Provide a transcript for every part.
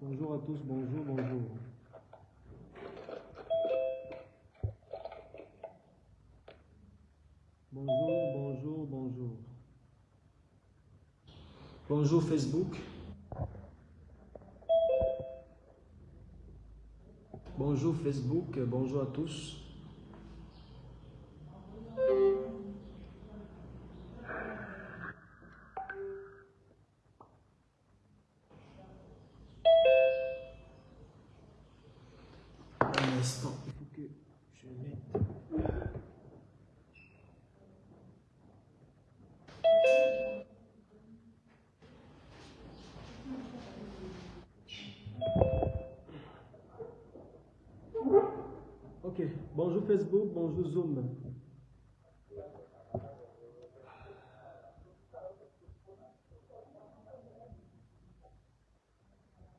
Bonjour à tous, bonjour, bonjour. Bonjour, bonjour, bonjour. Bonjour Facebook. Bonjour Facebook, bonjour à tous. Un instant, il faut que je mette. Ok, bonjour Facebook, bonjour Zoom.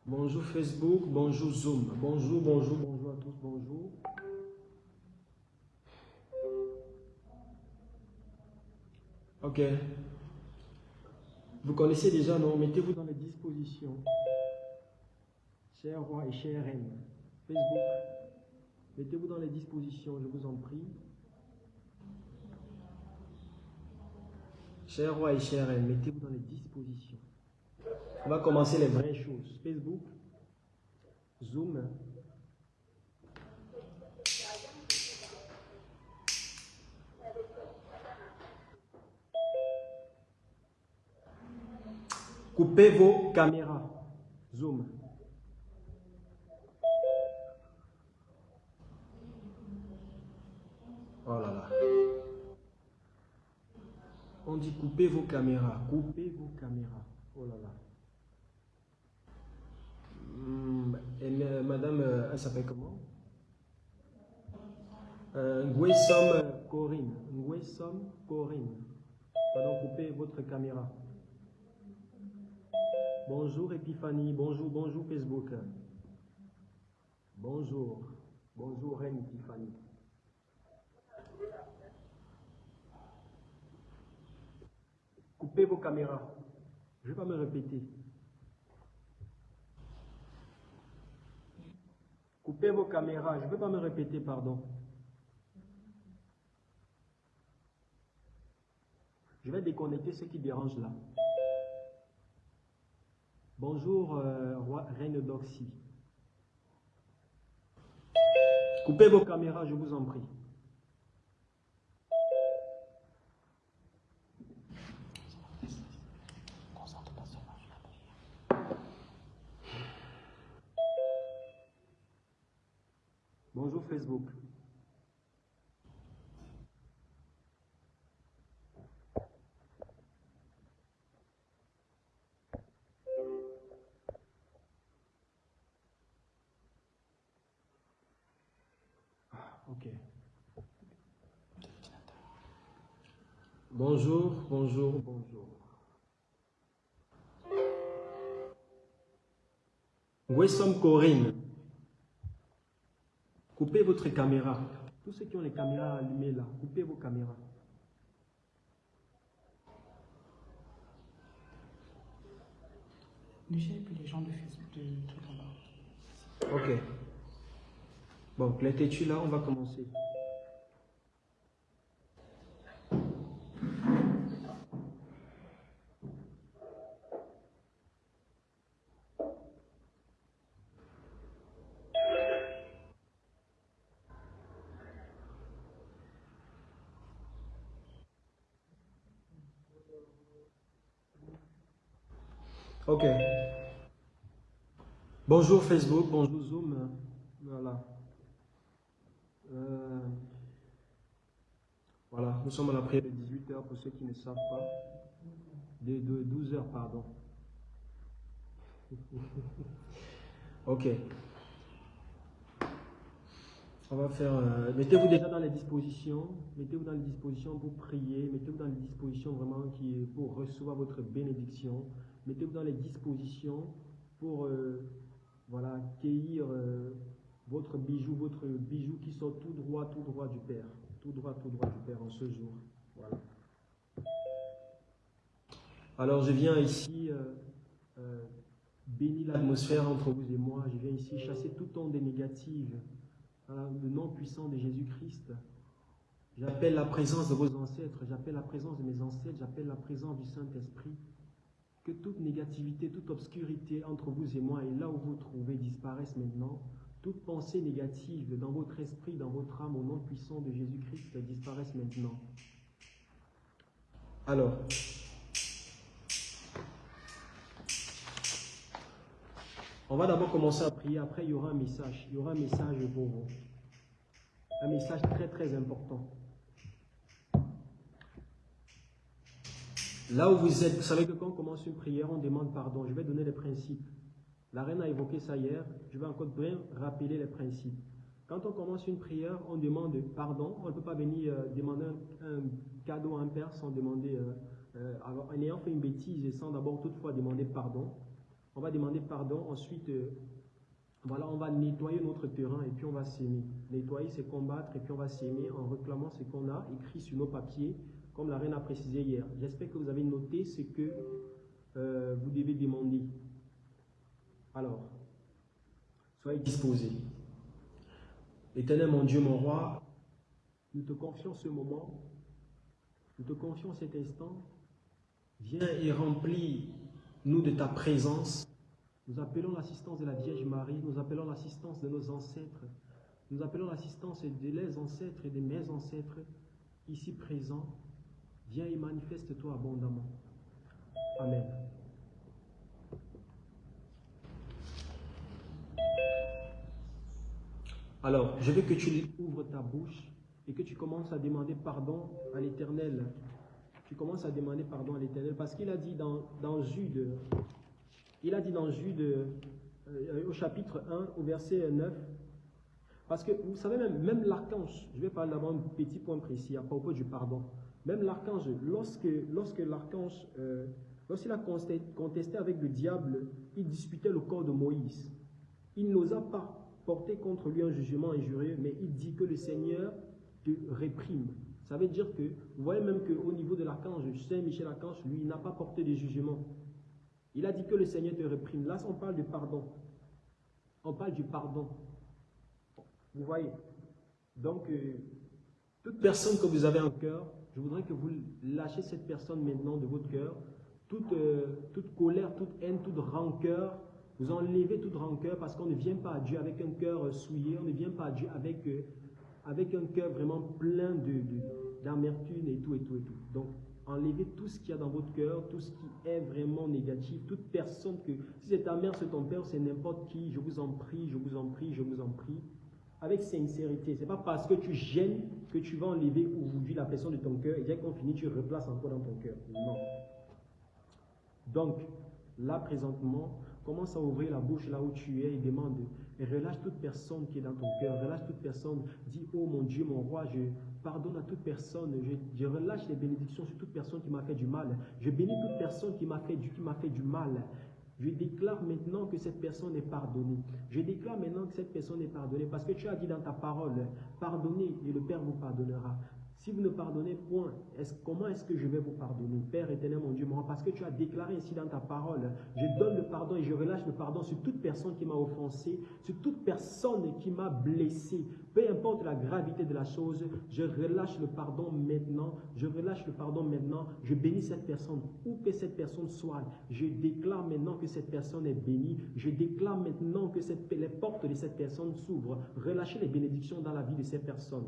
Bonjour Facebook, bonjour Zoom. Bonjour, bonjour, bonjour à tous, bonjour. Ok. Vous connaissez déjà, non? Mettez-vous dans les dispositions. Cher roi et chère reine. Facebook. Mettez-vous dans les dispositions, je vous en prie. Cher roi et chère reine, mettez-vous dans les dispositions. On va commencer les vraies choses. Facebook, Zoom. Coupez vos caméras. Zoom. Oh là là. On dit coupez vos caméras. Coupez vos caméras. Oh là là. Hmm, et, madame, euh, elle s'appelle comment? Euh, Corinne. Ngwesom Corinne. Pardon, coupez votre caméra. Bonjour Epiphanie. Bonjour, bonjour Facebook. Bonjour. Bonjour Reine Epiphanie. Coupez vos caméras. Je ne vais pas me répéter. Coupez vos caméras. Je ne vais pas me répéter, pardon. Je vais déconnecter ce qui dérange là. Bonjour, euh, roi, reine d'Oxy. Coupez vos caméras, je vous en prie. Bonjour Facebook. Ah, Ok. Bonjour, bonjour, bonjour. Wessom Corinne? Coupez votre caméra. Tous ceux qui ont les caméras allumées là, coupez vos caméras. Et puis les gens de Facebook de tout là-bas. Ok. Bon, les têtus là, on va commencer. Ok. Bonjour Facebook, bonjour Zoom. Voilà. Euh, voilà, nous sommes à la prière de 18h pour ceux qui ne savent pas. De, de 12h, pardon. ok. On va faire. euh, mettez-vous déjà dans les dispositions. Mettez-vous dans les dispositions pour prier. Mettez-vous dans les dispositions vraiment qui, pour recevoir votre bénédiction. Mettez-vous dans les dispositions pour euh, voilà, cueillir euh, votre bijou, votre bijou qui sort tout droit, tout droit du Père. Tout droit, tout droit du Père en ce jour. Voilà. Alors je viens ici euh, euh, Bénis l'atmosphère entre vous et moi. Je viens ici chasser toute onde négative. Dans le nom puissant de Jésus-Christ. J'appelle la présence de vos ancêtres. J'appelle la présence de mes ancêtres. J'appelle la présence du Saint-Esprit. Que toute négativité, toute obscurité entre vous et moi et là où vous vous trouvez disparaisse maintenant. Toute pensée négative dans votre esprit, dans votre âme, au nom puissant de Jésus-Christ, disparaisse maintenant. Alors, on va d'abord commencer à prier, après il y aura un message. Il y aura un message pour vous. Un message très très important. Là où vous êtes, vous savez que quand on commence une prière, on demande pardon. Je vais donner les principes. La reine a évoqué ça hier. Je vais encore bien rappeler les principes. Quand on commence une prière, on demande pardon. On ne peut pas venir euh, demander un, cadeau à un père sans demander, euh, euh, en ayant fait une bêtise et sans d'abord toutefois demander pardon. On va demander pardon. Ensuite, voilà, on va nettoyer notre terrain et puis on va s'aimer. Nettoyer, c'est combattre et puis on va s'aimer en réclamant ce qu'on a écrit sur nos papiers, comme la reine a précisé hier. J'espère que vous avez noté ce que vous devez demander. Alors, soyez disposés. Éternel mon Dieu, mon roi, nous te confions ce moment, nous te confions cet instant. Viens et remplis-nous de ta présence. Nous appelons l'assistance de la Vierge Marie, nous appelons l'assistance de nos ancêtres, nous appelons l'assistance de les ancêtres et de mes ancêtres ici présents. Viens et manifeste-toi abondamment. Amen. Alors, je veux que tu ouvres ta bouche et que tu commences à demander pardon à l'Éternel. Tu commences à demander pardon à l'Éternel parce qu'il a dit dans, Jude, il a dit dans Jude euh, au chapitre 1, au verset 9, parce que vous savez même, même l'archange, je vais parler d'abord un petit point précis à propos du pardon. Même l'archange, lorsque, l'archange, euh, lorsqu'il a contesté avec le diable, il disputait le corps de Moïse. Il n'osa pas porter contre lui un jugement injurieux, mais il dit que le Seigneur te réprime. Ça veut dire que, vous voyez même qu'au niveau de l'archange, Saint Michel Archange, lui, il n'a pas porté de jugement. Il a dit que le Seigneur te réprime. Là, on parle de pardon. On parle du pardon. Vous voyez Donc, euh, toute personne que vous avez en cœur, je voudrais que vous lâchez cette personne maintenant de votre cœur. Toute, euh, toute colère, toute haine, toute rancœur, vous enlevez toute rancœur parce qu'on ne vient pas à Dieu avec un cœur souillé, on ne vient pas à Dieu avec, euh, un cœur vraiment plein d'amertume et tout et tout et tout. Donc, enlevez tout ce qu'il y a dans votre cœur, tout ce qui est vraiment négatif, toute personne que, si c'est ta mère, c'est ton père, c'est n'importe qui, je vous en prie, je vous en prie, je vous en prie, avec sincérité. Ce n'est pas parce que tu gênes que tu vas enlever aujourd'hui la personne de ton cœur et dès qu'on finit, tu replaces encore dans ton cœur. Non. Donc, là présentement, Commence à ouvrir la bouche là où tu es et demande. Et relâche toute personne qui est dans ton cœur. Relâche toute personne. Dis, oh mon Dieu, mon roi, je pardonne à toute personne. Je, relâche les bénédictions sur toute personne qui m'a fait du mal. Je bénis toute personne qui m'a fait, fait du mal. Je déclare maintenant que cette personne est pardonnée. Je déclare maintenant que cette personne est pardonnée parce que tu as dit dans ta parole, pardonnez et le Père vous pardonnera. Si vous ne pardonnez point, comment est-ce que je vais vous pardonner? Père éternel, mon Dieu, parce que tu as déclaré ici dans ta parole, je donne le pardon et je relâche le pardon sur toute personne qui m'a offensé, sur toute personne qui m'a blessé. Peu importe la gravité de la chose, je relâche le pardon maintenant, je relâche le pardon maintenant, je bénis cette personne, où que cette personne soit. Je déclare maintenant que cette personne est bénie, je déclare maintenant que les portes de cette personne s'ouvrent. Relâchez les bénédictions dans la vie de cette personne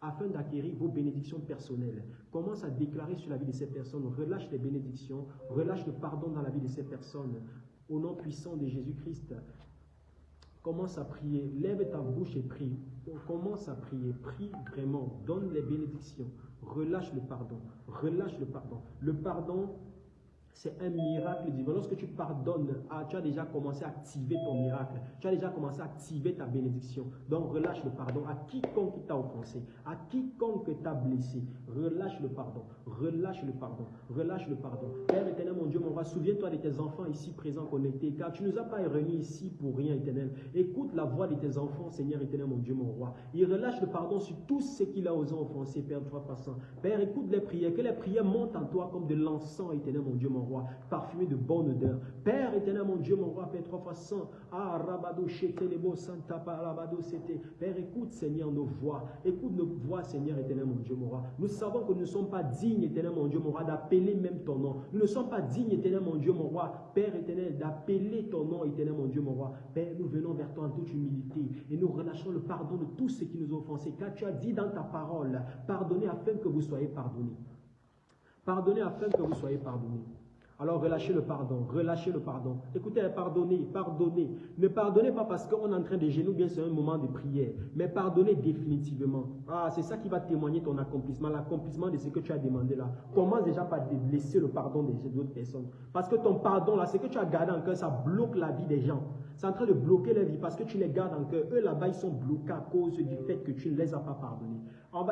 afin d'acquérir vos bénédictions personnelles. Commence à déclarer sur la vie de ces personnes, relâche les bénédictions, relâche le pardon dans la vie de ces personnes. Au nom puissant de Jésus-Christ, commence à prier, lève ta bouche et prie. Commence à prier, prie vraiment, donne les bénédictions, relâche le pardon, relâche le pardon. Le pardon, c'est un miracle divin. Lorsque tu pardonnes, ah, tu as déjà commencé à activer ton miracle. Tu as déjà commencé à activer ta bénédiction. Donc relâche le pardon à quiconque t'a offensé, à quiconque t'a blessé. Relâche le pardon. Relâche le pardon. Relâche le pardon. Père éternel, mon Dieu, mon roi, souviens-toi de tes enfants ici présents connectés, car tu ne nous as pas réunis ici pour rien, éternel. Écoute la voix de tes enfants, Seigneur éternel, mon Dieu, mon roi. Il relâche le pardon sur tous ceux qu'il a osé offenser, Père, toi passant. Père, écoute les prières, que les prières montent en toi comme de l'encens, éternel, mon Dieu, mon roi parfumé de bonne odeur. Père éternel, mon Dieu, mon roi, Père trois fois cent. Ah, Rabado, Chetelebo, Santa Parabado, c'était. Père, écoute, Seigneur, nos voix. Écoute nos voix, Seigneur éternel, mon Dieu, mon roi. Nous savons que nous ne sommes pas dignes, éternel, mon Dieu, mon roi, d'appeler même ton nom. Nous ne sommes pas dignes, éternel, mon Dieu, mon roi, Père éternel, d'appeler ton nom, éternel, mon Dieu, mon roi. Père, nous venons vers toi en toute humilité et nous relâchons le pardon de tous ceux qui nous ont offensés. Car tu as dit dans ta parole, pardonnez afin que vous soyez pardonnés. Pardonnez afin que vous soyez pardonnés. Alors relâchez le pardon, relâchez le pardon. Écoutez, pardonnez, pardonnez. Ne pardonnez pas parce qu'on est en train de genoux, bien c'est un moment de prière, mais pardonnez définitivement. Ah, c'est ça qui va témoigner ton accomplissement, l'accomplissement de ce que tu as demandé là. Commence déjà par laisser le pardon des autres personnes. Parce que ton pardon là, ce que tu as gardé en cœur, ça bloque la vie des gens. C'est en train de bloquer la vie parce que tu les gardes en cœur. Eux là-bas, ils sont bloqués à cause du fait que tu ne les as pas pardonnés.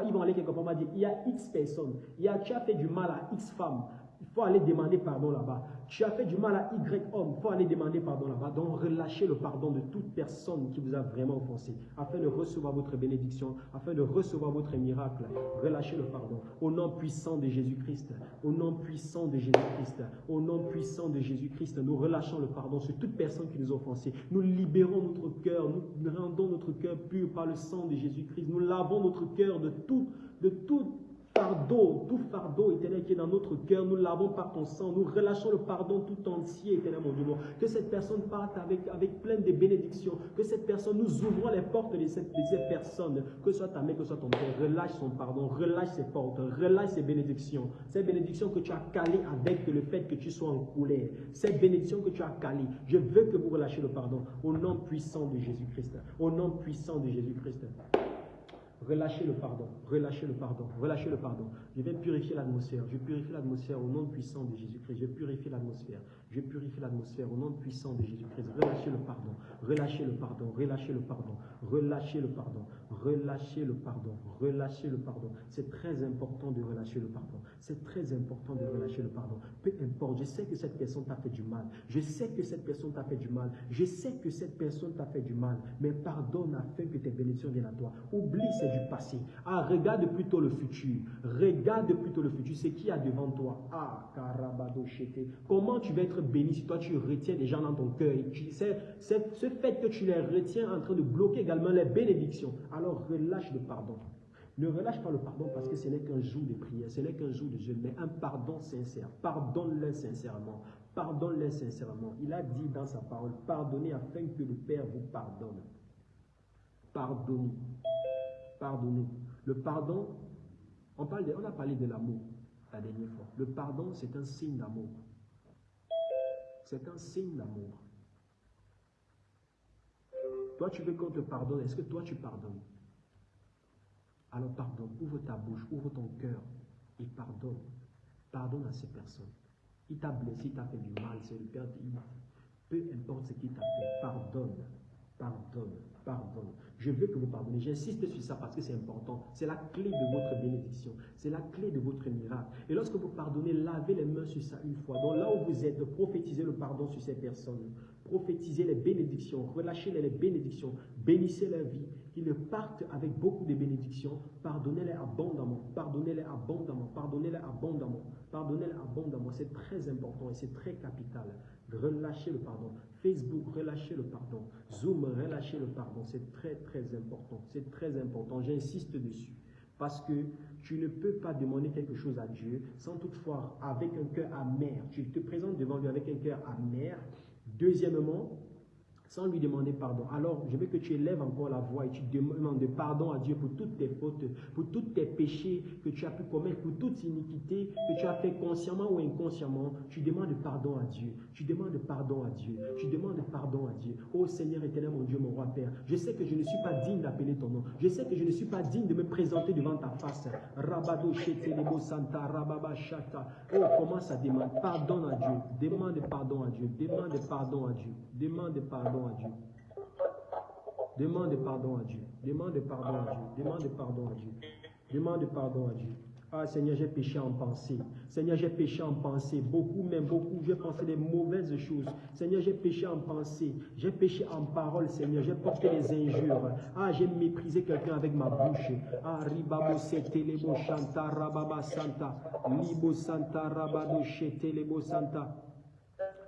ils vont aller quelque part, on va dire, il y a X personnes, il y a, tu as fait du mal à X femmes, il faut aller demander pardon là-bas. Tu as fait du mal à Y homme, il faut aller demander pardon là-bas. Donc relâchez le pardon de toute personne qui vous a vraiment offensé, afin de recevoir votre bénédiction, afin de recevoir votre miracle. Relâchez le pardon. Au nom puissant de Jésus-Christ, au nom puissant de Jésus-Christ, au nom puissant de Jésus-Christ, nous relâchons le pardon sur toute personne qui nous a offensé. Nous libérons notre cœur, nous rendons notre cœur pur par le sang de Jésus-Christ. Nous lavons notre cœur de tout, de tout fardeau, tout fardeau éternel qui est dans notre cœur, nous l'avons par ton sang, nous relâchons le pardon tout entier, éternel mon Dieu. Que cette personne parte avec, avec plein de bénédictions, que cette personne, nous ouvrons les portes de cette, de personne, que ce soit ta mère, que ce soit ton père, relâche son pardon, relâche ses portes, relâche ses bénédictions, ces bénédictions que tu as calées avec le fait que tu sois en colère, cette bénédiction que tu as calées, je veux que vous relâchiez le pardon. Au nom puissant de Jésus-Christ, au nom puissant de Jésus-Christ. Relâchez le pardon, relâchez le pardon, relâchez le pardon. Je vais purifier l'atmosphère. Je purifie l'atmosphère au nom puissant de Jésus-Christ. Je purifie l'atmosphère. Je purifie l'atmosphère au nom puissant de Jésus-Christ. Relâchez le pardon, relâchez le pardon, relâchez le pardon, relâchez le pardon, relâchez le pardon, relâchez le pardon. C'est très important de relâcher le pardon. C'est très important de relâcher le pardon. Peu importe, je sais que cette personne t'a fait du mal. Je sais que cette personne t'a fait du mal. Je sais que cette personne t'a fait du mal. Mais pardonne afin que tes bénédictions viennent à toi. Oublie, c'est du passé. Ah, regarde plutôt le futur. Regarde plutôt le futur. C'est qui a devant toi. Ah, carabado Comment tu vas être béni si toi tu retiens des gens dans ton cœur. C'est ce fait que tu les retiens en train de bloquer également les bénédictions. Alors relâche le pardon. Ne relâche pas le pardon parce que ce n'est qu'un jour de prière, ce n'est qu'un jour de jeûne, mais un pardon sincère. Pardonne-les sincèrement. Pardonne-les sincèrement. Il a dit dans sa parole, pardonnez afin que le Père vous pardonne. Pardonnez. Pardonnez. Le pardon, on, parle on a parlé de l'amour la dernière fois. Le pardon, c'est un signe d'amour. C'est un signe d'amour. Toi, tu veux qu'on te pardonne. Est-ce que toi, tu pardonnes? Alors pardonne. Ouvre ta bouche, ouvre ton cœur et pardonne. Pardonne à ces personnes. Il t'a blessé, il t'a fait du mal. C'est le Père. Peu importe ce qu'il t'a fait, pardonne. Pardonne. Pardonne. Je veux que vous pardonnez. J'insiste sur ça parce que c'est important. C'est la clé de votre bénédiction. C'est la clé de votre miracle. Et lorsque vous pardonnez, lavez les mains sur ça une fois. Donc là où vous êtes, prophétisez le pardon sur ces personnes. Prophétisez les bénédictions. Relâchez les bénédictions. Bénissez leur vie. Qu'ils partent avec beaucoup de bénédictions. Pardonnez-les abondamment. Pardonnez-les abondamment. Pardonnez-les abondamment. Pardonnez-les abondamment. C'est très important et c'est très capital. Relâchez le pardon. Facebook, relâchez le pardon. Zoom, relâchez le pardon. C'est très, très important. C'est très important. J'insiste dessus. Parce que tu ne peux pas demander quelque chose à Dieu sans toutefois avec un cœur amer. Tu te présentes devant lui avec un cœur amer. Deuxièmement, sans lui demander pardon. Alors, je veux que tu élèves encore la voix et tu demandes pardon à Dieu pour toutes tes fautes, pour tous tes péchés que tu as pu commettre, pour toute iniquité que tu as fait consciemment ou inconsciemment. Tu demandes pardon à Dieu. Tu demandes pardon à Dieu. Tu demandes pardon à Dieu. Oh Seigneur éternel, mon Dieu, mon roi Père, je sais que je ne suis pas digne d'appeler ton nom. Je sais que je ne suis pas digne de me présenter devant ta face. Rabado Santa, Rababa Shata. Oh, commence à demander pardon à Dieu. Demande pardon à Dieu. Demande pardon à Dieu. Demande pardon à Dieu. Demande pardon à Dieu. Demande pardon à Dieu. Demande pardon à Dieu. Demande pardon à Dieu. Ah Seigneur, j'ai péché en pensée. Seigneur, j'ai péché en pensée. Beaucoup, même beaucoup, j'ai pensé des mauvaises choses. Seigneur, j'ai péché en pensée. J'ai péché en parole, Seigneur. J'ai porté des injures. Ah, j'ai méprisé quelqu'un avec ma bouche. Ah, ribabo sete lebo shanta rababa santa. Libo santa rabado santa.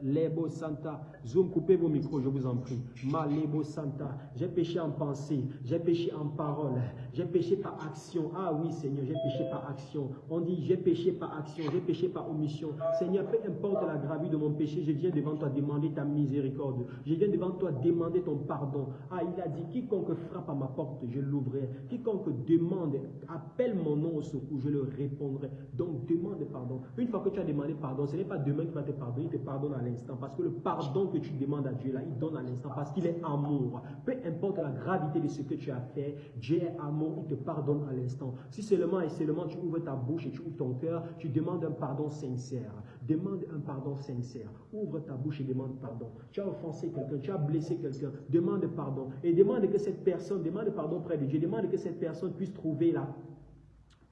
Lebo Santa. Zoom, coupez vos micros, je vous en prie. Malebo Santa. J'ai péché en pensée, j'ai péché en parole, j'ai péché par action. Ah oui, Seigneur, j'ai péché par action. On dit, j'ai péché par action, j'ai péché par omission. Seigneur, peu importe la gravité de mon péché, je viens devant toi demander ta miséricorde. Je viens devant toi demander ton pardon. Ah, il a dit, quiconque frappe à ma porte, je l'ouvrirai. Quiconque demande, appelle mon nom au secours, je le répondrai. Donc, demande pardon. Une fois que tu as demandé pardon, ce n'est pas demain qui va te pardonner, il te pardonne à l'instant. Parce que le pardon que tu demandes à Dieu, là, il donne à l'instant. Parce qu'il est amour. Peu importe la gravité de ce que tu as fait, Dieu est amour, il te pardonne à l'instant. Si seulement et seulement tu ouvres ta bouche et tu ouvres ton cœur, tu demandes un pardon sincère. Demande un pardon sincère. Ouvre ta bouche et demande pardon. Tu as offensé quelqu'un, tu as blessé quelqu'un, demande pardon. Et demande que cette personne, demande pardon près de Dieu, demande que cette personne puisse trouver la,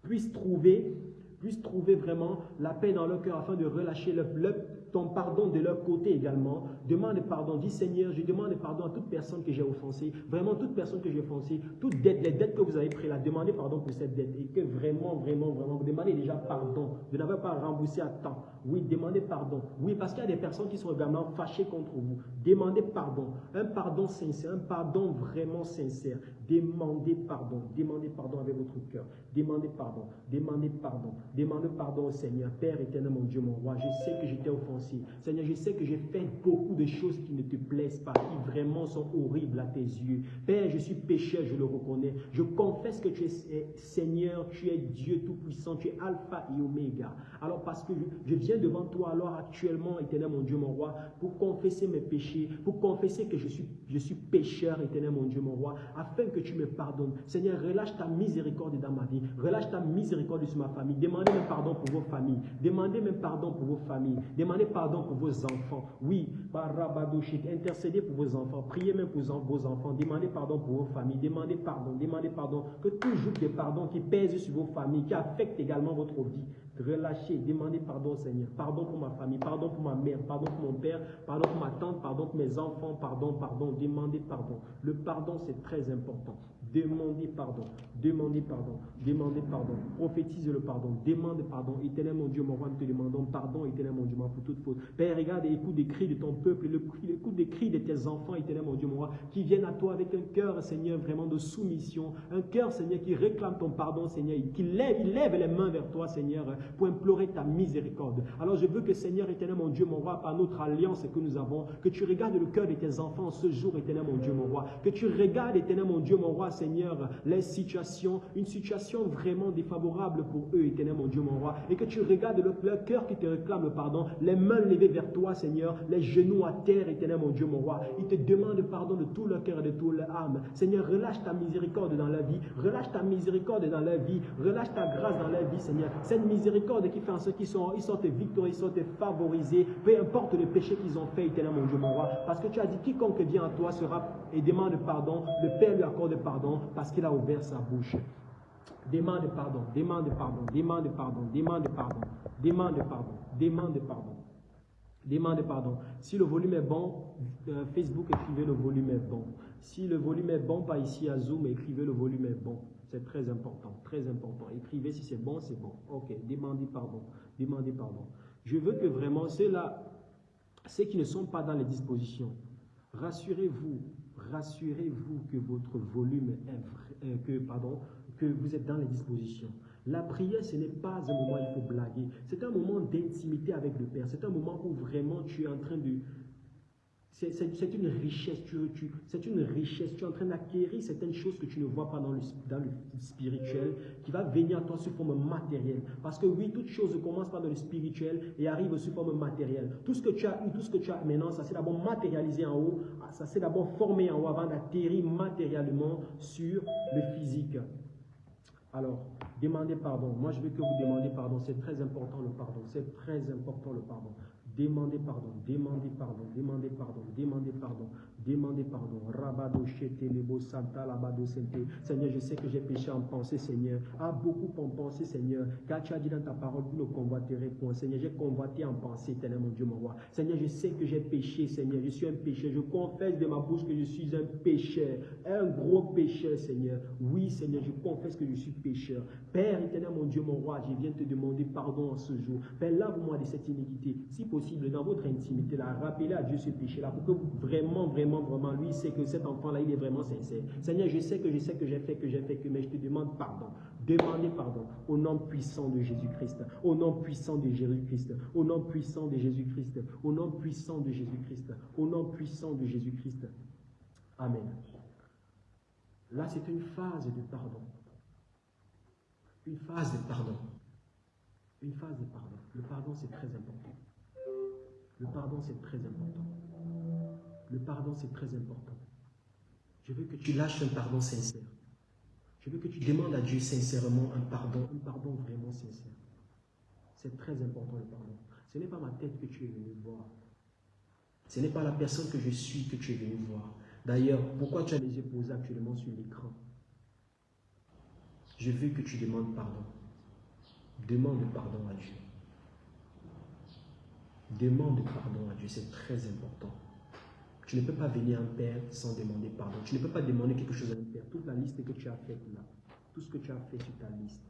puisse trouver puisse trouver vraiment la paix dans leur cœur afin de relâcher le, le, ton pardon de leur côté également. Demande pardon. Dis Seigneur, je demande pardon à toute personne que j'ai offensée. Vraiment, toute personne que j'ai offensée. Toute dette, les dettes que vous avez prises là, demandez pardon pour cette dette. Et que vraiment, vraiment, vraiment, vous demandez déjà pardon. Vous n'avez pas remboursé à temps. Oui, demandez pardon. Oui, parce qu'il y a des personnes qui sont également fâchées contre vous. Demandez pardon. Un pardon sincère, un pardon vraiment sincère. Demandez pardon. Demandez pardon avec votre cœur. Demandez pardon. Demandez pardon. Demandez pardon au Seigneur. Père éternel, mon Dieu, mon roi. Je sais que j'étais offensé. Seigneur, je sais que j'ai fait beaucoup de choses qui ne te plaisent pas, qui vraiment sont horribles à tes yeux. Père, je suis pécheur, je le reconnais. Je confesse que tu es Seigneur, tu es Dieu Tout-Puissant, tu es Alpha et Oméga. Alors parce que je viens devant toi alors actuellement, éternel mon Dieu, mon roi, pour confesser mes péchés, pour confesser que je suis, je suis pécheur, éternel mon Dieu, mon roi, afin que tu me pardonnes. Seigneur, relâche ta miséricorde dans ma vie, relâche ta miséricorde sur ma famille. Demandez même pardon pour vos familles, demandez même pardon pour vos familles, demandez pardon pour vos enfants. Oui, intercédez pour vos enfants, priez même pour vos enfants, demandez pardon pour vos familles, demandez pardon, demandez pardon, que toujours des pardons qui pèsent sur vos familles, qui affectent également votre vie, relâchez, demandez pardon au Seigneur, pardon pour ma famille, pardon pour ma mère, pardon pour mon père, pardon pour ma tante, pardon pour mes enfants, pardon, pardon, demandez pardon. Le pardon, c'est très important. Demandez pardon, demandez pardon, demandez pardon, prophétise le pardon, demande pardon. Éternel mon Dieu, mon roi, nous te demandons pardon, éternel mon Dieu, pour toute faute. Père, regarde et écoute des cris de ton peuple, écoute des cris de tes enfants, éternel mon Dieu, mon roi, qui viennent à toi avec un cœur, Seigneur, vraiment de soumission, un cœur, Seigneur, qui réclame ton pardon, Seigneur, qui lève, il lève les mains vers toi, Seigneur, pour implorer ta miséricorde. Alors je veux que, Seigneur, éternel mon Dieu, mon roi, par notre alliance que nous avons, que tu regardes le cœur de tes enfants ce jour, éternel mon Dieu, mon roi, que tu regardes, éternel mon Dieu, mon roi, Seigneur, les situations, une situation vraiment défavorable pour eux, éternel mon Dieu, mon roi, et que tu regardes le, leur cœur qui te réclame le pardon, les mains levées vers toi, Seigneur, les genoux à terre, éternel mon Dieu, mon roi. Ils te demandent pardon de tout leur cœur et de toute leur âme. Seigneur, relâche ta miséricorde dans la vie, relâche ta miséricorde dans la vie, relâche ta grâce dans la vie, Seigneur. Cette miséricorde qui fait en ceux qui sont, ils sont tes victoires, ils sont tes favorisés, peu importe le péché qu'ils ont fait, éternel mon Dieu, mon roi, parce que tu as dit quiconque vient à toi sera et demande pardon, le Père lui accorde pardon parce qu'il a ouvert sa bouche. Demande pardon, demande pardon, demande pardon, demande pardon, demande pardon, demande pardon. Demande pardon. Si le volume est bon, euh, Facebook, écrivez le volume est bon. Si le volume est bon, pas ici à Zoom, écrivez le volume est bon. C'est très important, très important. Écrivez si c'est bon, c'est bon. Ok, demandez pardon, demandez pardon. Je veux que vraiment ceux-là, ceux qui ne sont pas dans les dispositions, rassurez-vous, rassurez-vous que votre volume est, euh, que, pardon, que vous êtes dans les dispositions. La prière, ce n'est pas un moment où il faut blaguer. C'est un moment d'intimité avec le Père. C'est un moment où vraiment tu es en train de... C'est une richesse, tu, c'est une richesse. Tu es en train d'acquérir certaines choses que tu ne vois pas dans le, spirituel, qui va venir à toi sous forme matérielle. Parce que oui, toute chose commence par dans le spirituel et arrive sous forme matérielle. Tout ce que tu as eu, tout ce que tu as maintenant, ça s'est d'abord matérialisé en haut, ça s'est d'abord formé en haut avant d'atterrir matériellement sur le physique. Alors, demandez pardon. Moi, je veux que vous demandiez pardon. C'est très important le pardon. C'est très important le pardon. Demandez pardon, demandez pardon, demandez pardon, demandez pardon, demandez pardon. Rabado lebo santa labado sente. Seigneur, je sais que j'ai péché en pensée, Seigneur. Ah, beaucoup en pensée, Seigneur. Car tu as dit dans ta parole, vous ne convoiterez point. Seigneur, j'ai convoité en pensée, éternel mon Dieu, mon roi. Seigneur, je sais que j'ai péché, Seigneur. Je suis un pécheur. Je confesse de ma bouche que je suis un pécheur. Un gros pécheur, Seigneur. Oui, Seigneur, je confesse que je suis pécheur. Père, éternel mon Dieu, mon roi, je viens te demander pardon en ce jour. Père, lave-moi de cette iniquité. Si possible, dans votre intimité, là, rappelez à Dieu ce péché-là, pour que vraiment, vraiment, vraiment, lui, sait que cet enfant-là, il est vraiment sincère. Seigneur, je sais que je sais que j'ai fait, que j'ai fait, que, mais je te demande pardon. Demandez pardon au nom puissant de Jésus-Christ, au nom puissant de Jésus-Christ, au nom puissant de Jésus-Christ, au nom puissant de Jésus-Christ, au nom puissant de Jésus-Christ. Amen. Là, c'est une phase de pardon. Une phase de pardon. Une phase de pardon. Le pardon, c'est très important. Le pardon, c'est très important. Le pardon, c'est très important. Je veux que tu lâches un pardon sincère. Je veux que tu demandes à Dieu sincèrement un pardon, un pardon vraiment sincère. C'est très important le pardon. Ce n'est pas ma tête que tu es venu voir. Ce n'est pas la personne que je suis que tu es venu voir. D'ailleurs, pourquoi tu as les yeux posés actuellement sur l'écran? Je veux que tu demandes pardon. Demande pardon à Dieu. Demande pardon à Dieu, c'est très important. Tu ne peux pas venir un père sans demander pardon. Tu ne peux pas demander quelque chose à un père. Toute la liste que tu as faite là, tout ce que tu as fait sur ta liste,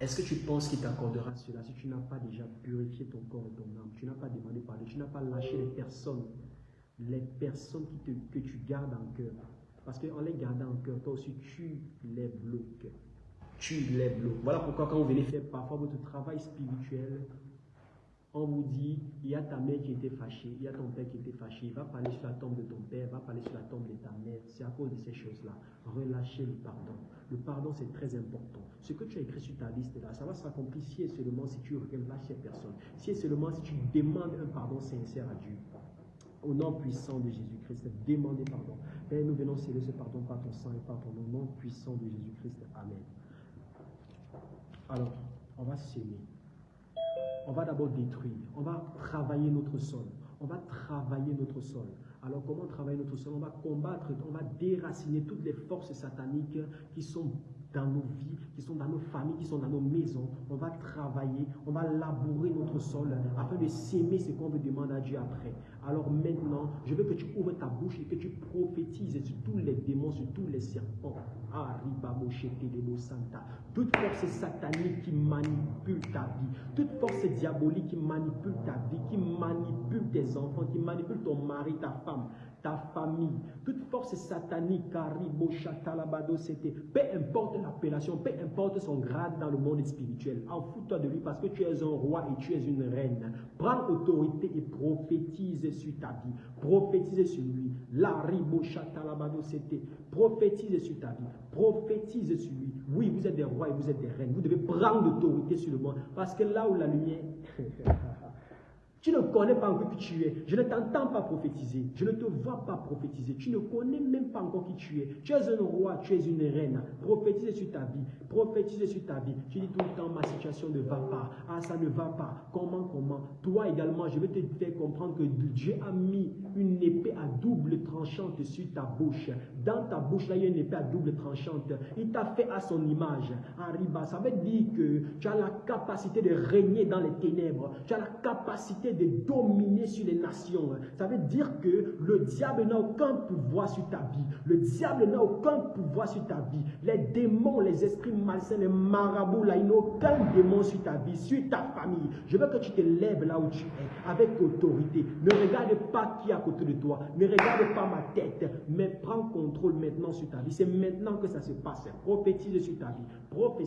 est-ce que tu penses qu'il t'accordera cela si tu n'as pas déjà purifié ton corps et ton âme? Tu n'as pas demandé pardon, tu n'as pas lâché les personnes, les personnes qui te, que tu gardes en cœur. Parce qu'en les gardant en cœur, toi aussi, tu les bloques. Tu les bloques. Voilà pourquoi quand vous venez faire parfois votre travail spirituel, on vous dit, il y a ta mère qui était fâchée, il y a ton père qui était fâché, va parler sur la tombe de ton père, va parler sur la tombe de ta mère. C'est à cause de ces choses-là. Relâchez le pardon. Le pardon, c'est très important. Ce que tu as écrit sur ta liste là, ça va s'accomplir si et seulement si tu relâches ces personnes. Si et seulement si tu demandes un pardon sincère à Dieu. Au nom puissant de Jésus-Christ, demandez pardon. Père, nous venons sceller ce pardon par ton sang et par ton nom puissant de Jésus-Christ. Amen. Alors, on va s'aimer on va d'abord détruire, on va travailler notre sol, on va travailler notre sol. Alors comment travailler notre sol? On va combattre, on va déraciner toutes les forces sataniques qui sont dans nos vies, qui sont dans nos familles, qui sont dans nos maisons. On va travailler, on va labourer notre sol afin de s'aimer ce qu'on veut demander à Dieu après. Alors maintenant, je veux que tu ouvres ta bouche et que tu prophétises sur tous les démons, sur tous les serpents. Toute force satanique qui manipule ta vie, toute force diabolique qui manipule ta vie, qui manipule tes enfants, qui manipule ton mari, ta femme, ta famille, toute force satanique, c'était, peu importe l'appellation, peu importe son grade dans le monde spirituel, en fous-toi de lui parce que tu es un roi et tu es une reine. Prends autorité et prophétise sur ta vie, prophétise sur lui. La c'était, prophétise sur ta vie, prophétise sur lui. Oui, vous êtes des rois et vous êtes des reines. Vous devez prendre l'autorité sur le monde parce que là où la lumière Tu ne connais pas encore qui tu es. Je ne t'entends pas prophétiser. Je ne te vois pas prophétiser. Tu ne connais même pas encore qui tu es. Tu es un roi, tu es une reine. Prophétise sur ta vie. Prophétise sur ta vie. Tu dis tout le temps, ma situation ne va pas. Ah, ça ne va pas. Comment, comment? Toi également, je vais te faire comprendre que Dieu a mis une épée à double tranchante sur ta bouche. Dans ta bouche, là, il y a une épée à double tranchante. Il t'a fait à son image. Arriba, ça veut dire que tu as la capacité de régner dans les ténèbres. Tu as la capacité de dominer sur les nations. Ça veut dire que le diable n'a aucun pouvoir sur ta vie. Le diable n'a aucun pouvoir sur ta vie. Les démons, les esprits malsains, les marabouts, là, ils n'ont aucun démon sur ta vie, sur ta famille. Je veux que tu te lèves là où tu es, avec autorité. Ne regarde pas qui est à côté de toi. Ne regarde pas ma tête, mais prends contrôle maintenant sur ta vie. C'est maintenant que ça se passe. Prophétise sur ta vie. Prophétie.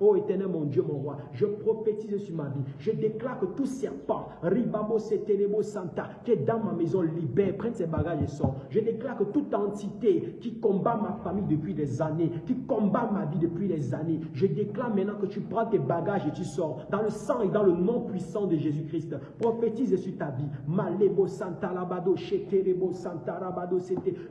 Oh éternel mon Dieu, mon roi, je prophétise sur ma vie. Je déclare que tout serpent, Ribabo Setelebo Santa, qui est dans ma maison, libère, prenne ses bagages et sort. Je déclare que toute entité qui combat ma famille depuis des années, qui combat ma vie depuis des années, je déclare maintenant que tu prends tes bagages et tu sors. Dans le sang et dans le nom puissant de Jésus-Christ. Prophétise sur ta vie. Malebo Santa Labado, Santa.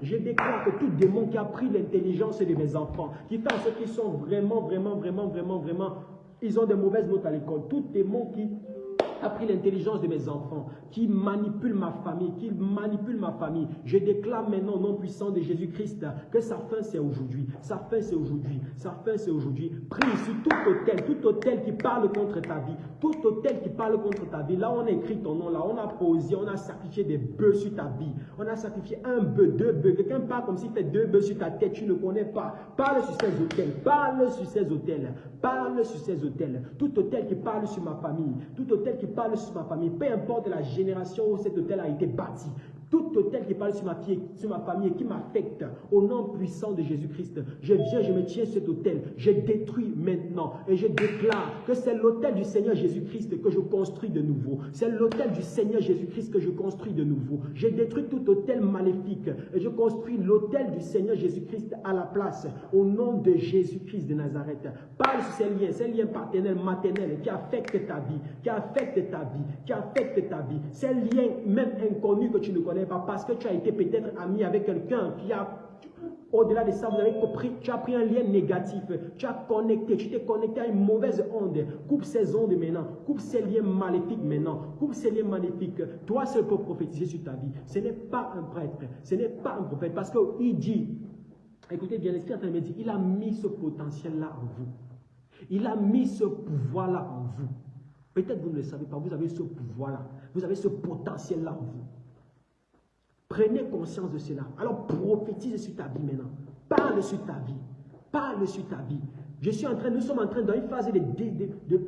Je déclare que tout démon qui a pris l'intelligence de mes enfants, qui fait sorte qu'ils sont vraiment, vraiment, vraiment, vraiment, vraiment, ils ont des mauvaises notes à l'école. Tout démon qui a pris l'intelligence de mes enfants, qui manipule ma famille, qui manipule ma famille. Je déclare maintenant au nom puissant de Jésus-Christ que sa fin c'est aujourd'hui. Sa fin c'est aujourd'hui. Sa fin c'est aujourd'hui. Prie sur tout hôtel, tout hôtel qui parle contre ta vie, tout hôtel qui parle contre ta vie. Là, on a écrit ton nom, là, on a posé, on a sacrifié des bœufs sur ta vie. On a sacrifié un bœuf, deux bœufs. Quelqu'un parle comme s'il fait deux bœufs sur ta tête, tu ne connais pas. Parle sur ces hôtels, parle sur ces hôtels, parle sur ces hôtels. Tout hôtel qui parle sur ma famille, tout hôtel qui parle sur ma famille, peu importe la génération où cet hôtel a été bâti, tout hôtel qui parle sur ma, fille, sur ma famille et qui m'affecte, au nom puissant de Jésus-Christ, je viens, je me tiens cet hôtel, je détruis maintenant et je déclare que c'est l'hôtel du Seigneur Jésus-Christ que je construis de nouveau. C'est l'hôtel du Seigneur Jésus-Christ que je construis de nouveau. Je détruis tout hôtel maléfique et je construis l'hôtel du Seigneur Jésus-Christ à la place, au nom de Jésus-Christ de Nazareth. Parle sur ces liens, ces liens paternels, maternels qui affectent ta vie, qui affectent ta vie, qui affectent ta vie. Ces liens même inconnus que tu ne connais pas parce que tu as été peut-être ami avec quelqu'un qui a, au-delà de ça, vous avez compris, tu as pris un lien négatif, tu as connecté, tu t'es connecté à une mauvaise onde. Coupe ces ondes maintenant, coupe ces liens maléfiques maintenant, coupe ces liens maléfiques. Toi seul peux prophétiser sur ta vie. Ce n'est pas un prêtre, ce n'est pas un prophète, parce qu'il dit, écoutez bien, l'Esprit en me dit, il a mis ce potentiel-là en vous. Il a mis ce pouvoir-là en vous. Peut-être vous ne le savez pas, vous avez ce pouvoir-là, vous avez ce potentiel-là en vous. Prenez conscience de cela. Alors prophétise sur ta vie maintenant. Parle sur ta vie. Parle sur ta vie. Je suis en train, nous sommes en train dans phase de,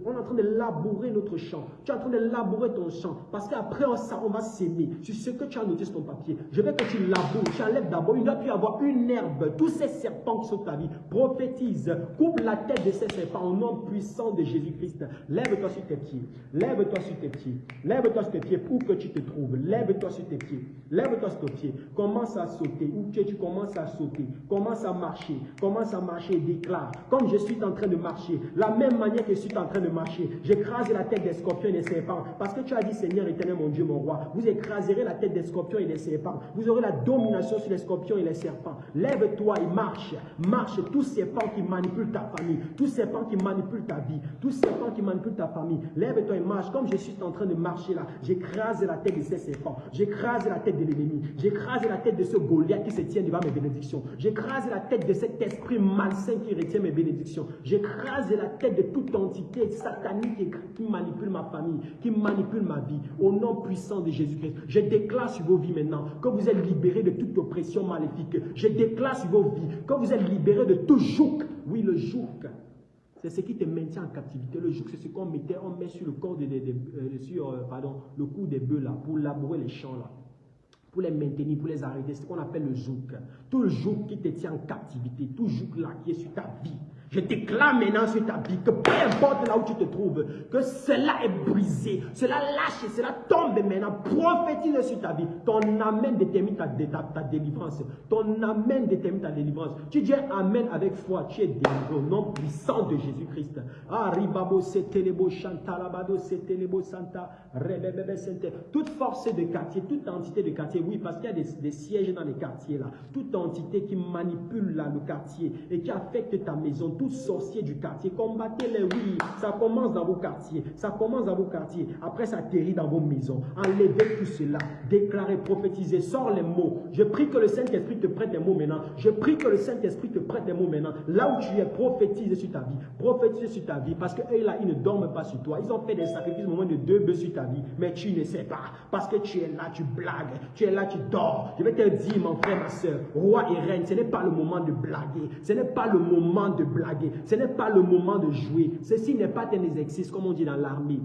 on est en train de labourer notre champ. Tu es en train de labourer ton champ. Parce qu'après, on, on, va s'aimer. Sur ce que tu as noté sur ton papier. Je veux que tu laboures. Tu enlèves d'abord. Il doit plus avoir une herbe. Tous ces serpents qui sont ta vie. Prophétise. Coupe la tête de ces serpents au nom puissant de Jésus-Christ. Lève-toi sur tes pieds. Lève-toi sur tes pieds. Lève-toi sur tes pieds. Où que tu te trouves. Lève-toi sur tes pieds. Lève-toi sur tes pieds. Commence à sauter. Où tu, tu commences à sauter. Commence à marcher. Commence à marcher. Déclare. Comme je suis en train de marcher, la même manière que je suis en train de marcher, j'écrase la tête des scorpions et des serpents. Parce que tu as dit, Seigneur éternel, mon Dieu, mon roi, vous écraserez la tête des scorpions et des serpents. Vous aurez la domination sur les scorpions et les serpents. Lève-toi et marche. Marche tous serpents qui manipulent ta famille, tous serpents qui manipulent ta vie, tous serpents qui manipulent ta famille. Lève-toi et marche. Comme je suis en train de marcher là, j'écrase la tête de ces serpents. J'écrase la tête de l'ennemi. J'écrase la tête de ce Goliath qui se tient devant mes bénédictions. J'écrase la tête de cet esprit malsain qui retient mes bénédictions. J'écrase la tête de toute entité satanique qui manipule ma famille, qui manipule ma vie. Au nom puissant de Jésus-Christ, je déclare sur vos vies maintenant que vous êtes libérés de toute oppression maléfique. Je déclare sur vos vies que vous êtes libérés de tout joug. Oui, le joug. C'est ce qui te maintient en captivité. Le joug, c'est ce qu'on mettait, on met sur le corps de, euh, euh, cou des bœufs là, pour labourer les champs là pour les maintenir, pour les arrêter. C'est ce qu'on appelle le joug. Tout le joug qui te tient en captivité, tout joug là qui est sur ta vie, je déclare maintenant sur ta vie que peu importe là où tu te trouves, que cela est brisé, cela lâche, cela tombe maintenant. Prophétise sur ta vie. Ton amen détermine ta, délivrance. Ton amen détermine ta délivrance. Tu dis amen avec foi, tu es délivré au nom puissant de Jésus-Christ. Ah, ribabo, santa. Toute force de quartier, toute entité de quartier, oui, parce qu'il y a des, sièges dans les quartiers là. Toute entité qui manipule là, le quartier et qui affecte ta maison, sorcier du quartier, combattez-les, oui. Ça commence dans vos quartiers. Ça commence dans vos quartiers. Après, ça atterrit dans vos maisons. Enlevez tout cela. Déclarez, prophétisez. Sors les mots. Je prie que le Saint-Esprit te prête des mots maintenant. Je prie que le Saint-Esprit te prête des mots maintenant. Là où tu es, prophétise sur ta vie. Prophétise sur ta vie. Parce que eux, là, ils ne dorment pas sur toi. Ils ont fait des sacrifices au moment de deux bœufs sur ta vie. Mais tu ne sais pas. Parce que tu es là, tu blagues. Tu es là, tu dors. Je vais te dire, mon frère, ma soeur, roi et reine, ce n'est pas le moment de blaguer. Ce n'est pas le moment de blaguer. Ce n'est pas le moment de jouer. Ceci n'est pas un exercice, comme on dit dans l'armée.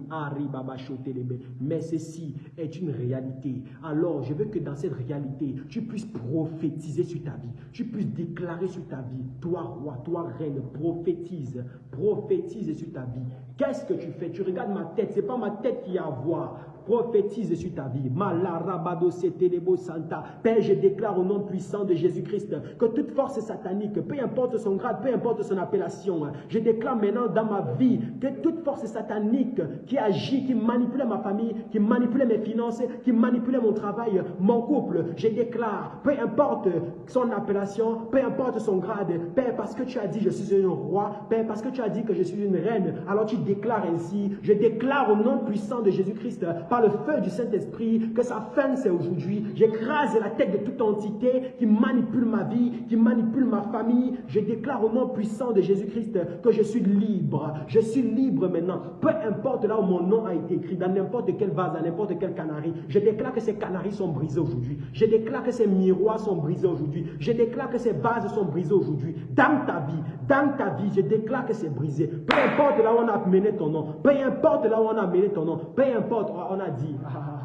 Mais ceci est une réalité. Alors, je veux que dans cette réalité, tu puisses prophétiser sur ta vie. Tu puisses déclarer sur ta vie. Toi, roi, toi, reine, prophétise. Prophétise sur ta vie. Qu'est-ce que tu fais? Tu regardes ma tête. Ce n'est pas ma tête qui a à voir prophétise sur ta vie. Santa. Père, je déclare au nom puissant de Jésus-Christ que toute force satanique, peu importe son grade, peu importe son appellation. Je déclare maintenant dans ma vie que toute force satanique qui agit, qui manipule ma famille, qui manipule mes finances, qui manipule mon travail, mon couple, je déclare, peu importe son appellation, peu importe son grade, Père, parce que tu as dit je suis un roi, Père, parce que tu as dit que je suis une reine, alors tu déclares ainsi, je déclare au nom puissant de Jésus-Christ, le feu du Saint-Esprit, que sa fin c'est aujourd'hui. J'écrase la tête de toute entité qui manipule ma vie, qui manipule ma famille. Je déclare au nom puissant de Jésus-Christ que je suis libre. Je suis libre maintenant. Peu importe là où mon nom a été écrit, dans n'importe quel vase, dans n'importe quel canari. Je déclare que ces canaris sont brisés aujourd'hui. Je déclare que ces miroirs sont brisés aujourd'hui. Je déclare que ces vases sont brisés aujourd'hui. Dans ta vie, dans ta vie, je déclare que c'est brisé. Peu importe là où on a mené ton nom. Peu importe là où on a mené ton nom. Peu importe, on a dit. Ah, ah, ah,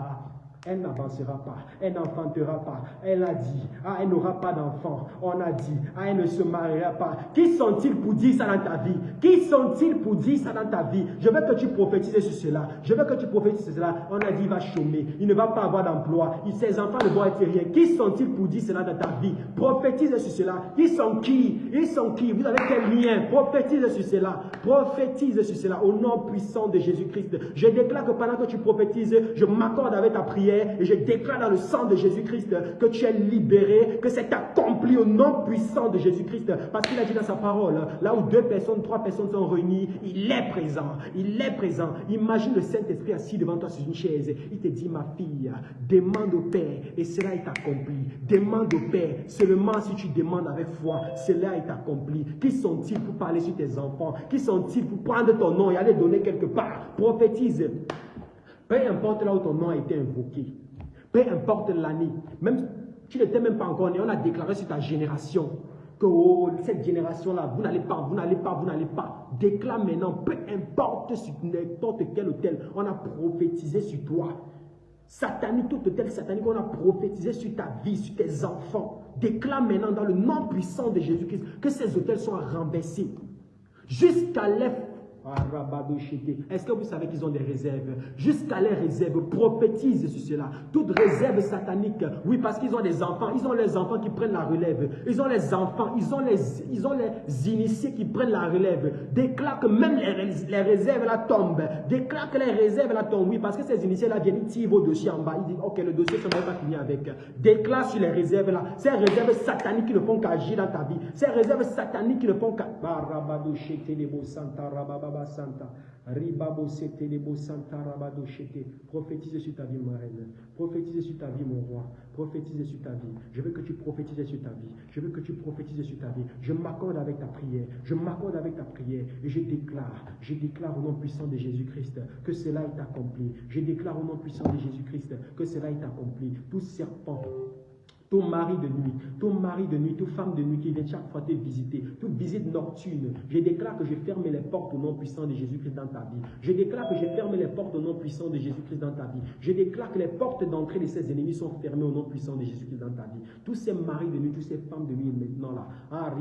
elle n'avancera pas, elle n'enfantera pas. Elle a dit, ah, elle n'aura pas d'enfant. On a dit, ah, elle ne se mariera pas. Qui sont-ils pour dire ça dans ta vie? Qui sont-ils pour dire ça dans ta vie? Je veux que tu prophétises sur cela. Je veux que tu prophétises sur cela. On a dit, il va chômer, il ne va pas avoir d'emploi. Ses enfants ne vont être rien. Qui sont-ils pour dire cela dans ta vie? Prophétise sur cela. Ils sont qui? Ils sont qui? Vous avez quel lien? Prophétise sur cela. Prophétise sur cela au nom puissant de Jésus-Christ. Je déclare que pendant que tu prophétises, je m'accorde avec ta prière et je déclare dans le sang de Jésus-Christ que tu es libéré, que c'est accompli au nom puissant de Jésus-Christ. Parce qu'il a dit dans sa parole, là où deux personnes, trois personnes sont réunies, il est présent. Il est présent. Imagine le Saint-Esprit assis devant toi sur une chaise. Il te dit, ma fille, demande au Père et cela est accompli. Demande au Père. Seulement si tu demandes avec foi, cela est accompli. Qui sont-ils pour parler sur tes enfants? Qui sont-ils pour prendre ton nom et aller donner quelque part? Prophétise. Peu importe là où ton nom a été invoqué, peu importe l'année, même tu n'étais même pas encore né, on a déclaré sur ta génération que oh, cette génération-là, vous n'allez pas, vous n'allez pas, vous n'allez pas. Déclare maintenant, peu importe sur n'importe quel hôtel, on a prophétisé sur toi. Satanique, tout hôtel satanique, on a prophétisé sur ta vie, sur tes enfants. Déclare maintenant dans le nom puissant de Jésus-Christ que ces hôtels soient renversés. Jusqu'à l'effet est-ce que vous savez qu'ils ont des réserves? Jusqu'à les réserves, prophétise sur cela. Toute réserve satanique, oui, parce qu'ils ont des enfants, ils ont les enfants qui prennent la relève. Ils ont les enfants, ils ont les, ils ont les initiés qui prennent la relève. Déclare que même les, les réserves là tombent. Déclare que les réserves tombent, oui, parce que ces initiés là viennent, ils tirent vos dossiers en bas. Ils disent, ok, le dossier, ça ne va pas finir avec. Déclare sur les réserves là. Ces réserves sataniques qui ne font qu'agir dans ta vie. Ces réserves sataniques qui ne font qu'agir. Santa. Ribabo Santa Rabado Prophétise sur ta vie, ma reine. Prophétise sur ta vie, mon roi. Prophétise sur ta vie. Je veux que tu prophétises sur ta vie. Je veux que tu prophétises sur ta vie. Je m'accorde avec ta prière. Je m'accorde avec ta prière. Et je déclare, je déclare au nom puissant de Jésus-Christ que cela est accompli. Je déclare au nom puissant de Jésus-Christ que cela est accompli. Tout serpent ton mari de nuit, ton mari de nuit, toute femme de nuit qui vient chaque fois te visiter, toute visite nocturne. Je déclare que je ferme les portes au nom puissant de Jésus-Christ dans ta vie. Je déclare que je ferme les portes au nom puissant de Jésus-Christ dans ta vie. Je déclare que les portes d'entrée de ses ennemis sont fermées au nom puissant de Jésus-Christ dans ta vie. Tous ces maris de nuit, toutes ces femmes de nuit maintenant là, ah,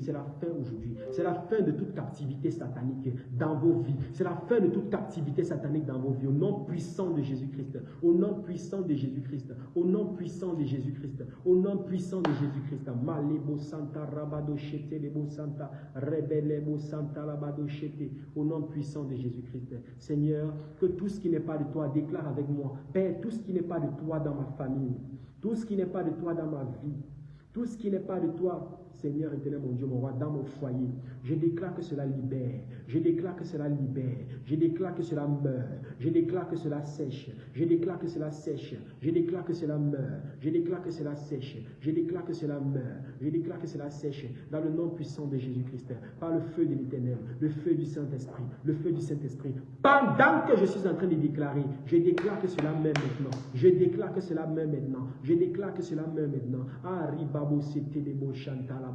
c'est la fin aujourd'hui. C'est la fin de toute captivité satanique dans vos vies. C'est la fin de toute captivité satanique dans vos vies. Au nom puissant de Jésus-Christ. Au nom puissant de Jésus-Christ. Au nom puissant de Jésus-Christ. Au nom puissant de Jésus-Christ. Malebo Santa Rabado Santa Rebelebo Santa Rabado Chete. Au nom puissant de Jésus-Christ. Seigneur, que tout ce qui n'est pas de toi, déclare avec moi. Père, tout ce qui n'est pas de toi dans ma famille, tout ce qui n'est pas de toi dans ma vie, tout ce qui n'est pas de toi Seigneur éternel, mon Dieu, mon roi, dans mon foyer. Je déclare que cela libère. Je déclare que cela libère. Je déclare que cela meurt. Je déclare que cela sèche. Je déclare que cela sèche. Je déclare que cela meurt. Je déclare que cela sèche. Je déclare que cela meurt. Je déclare que cela sèche. Dans le nom puissant de Jésus-Christ. Par le feu de l'éternel. Le feu du Saint-Esprit. Le feu du Saint-Esprit. Pendant que je suis en train de déclarer, je déclare que cela meurt maintenant. Je déclare que cela meurt maintenant. Je déclare que cela meurt maintenant. Ah, ribabo, c'était des chantala.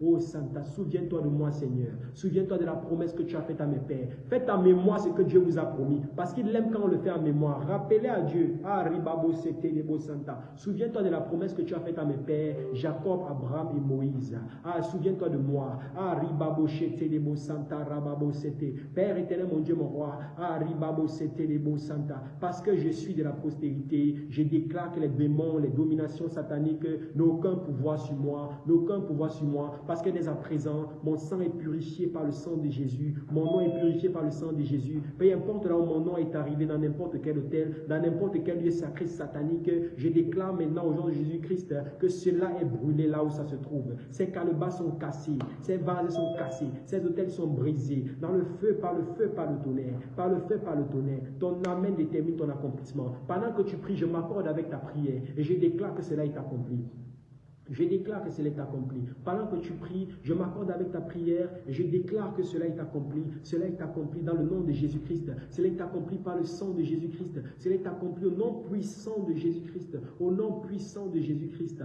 Oh Santa, souviens-toi de moi, Seigneur. Souviens-toi de la promesse que tu as faite à mes pères. Faites en mémoire ce que Dieu vous a promis. Parce qu'il aime quand on le fait en mémoire. Rappelez à Dieu. Ah, Ribabo Santa. Souviens-toi de la promesse que tu as faite à mes pères, Jacob, Abraham et Moïse. Ah, souviens-toi de moi. Ah, Ribabo. Père éternel, mon Dieu, mon roi. Ah, Ribabo Santa. Parce que je suis de la postérité, je déclare que les démons, les dominations sataniques n'ont aucun pouvoir sur moi, n'ont aucun pouvoir sur moi, parce que dès à présent, mon sang est purifié par le sang de Jésus, mon nom est purifié par le sang de Jésus. Peu importe là où mon nom est arrivé, dans n'importe quel hôtel, dans n'importe quel lieu sacré satanique, je déclare maintenant au nom de Jésus-Christ que cela est brûlé là où ça se trouve. Ces calebas sont cassés, ces vases sont cassés, ces hôtels sont brisés. Dans le feu, par le feu, par le tonnerre, par le feu, par le tonnerre. Ton amène détermine ton accomplissement. Pendant que tu pries, je m'accorde avec ta prière et je déclare que cela est accompli. Je déclare que cela est accompli. Pendant que tu pries, je m'accorde avec ta prière je déclare que cela est accompli. Cela est accompli dans le nom de Jésus-Christ. Cela est accompli par le sang de Jésus-Christ. Cela est accompli au nom puissant de Jésus-Christ. Au nom puissant de Jésus-Christ.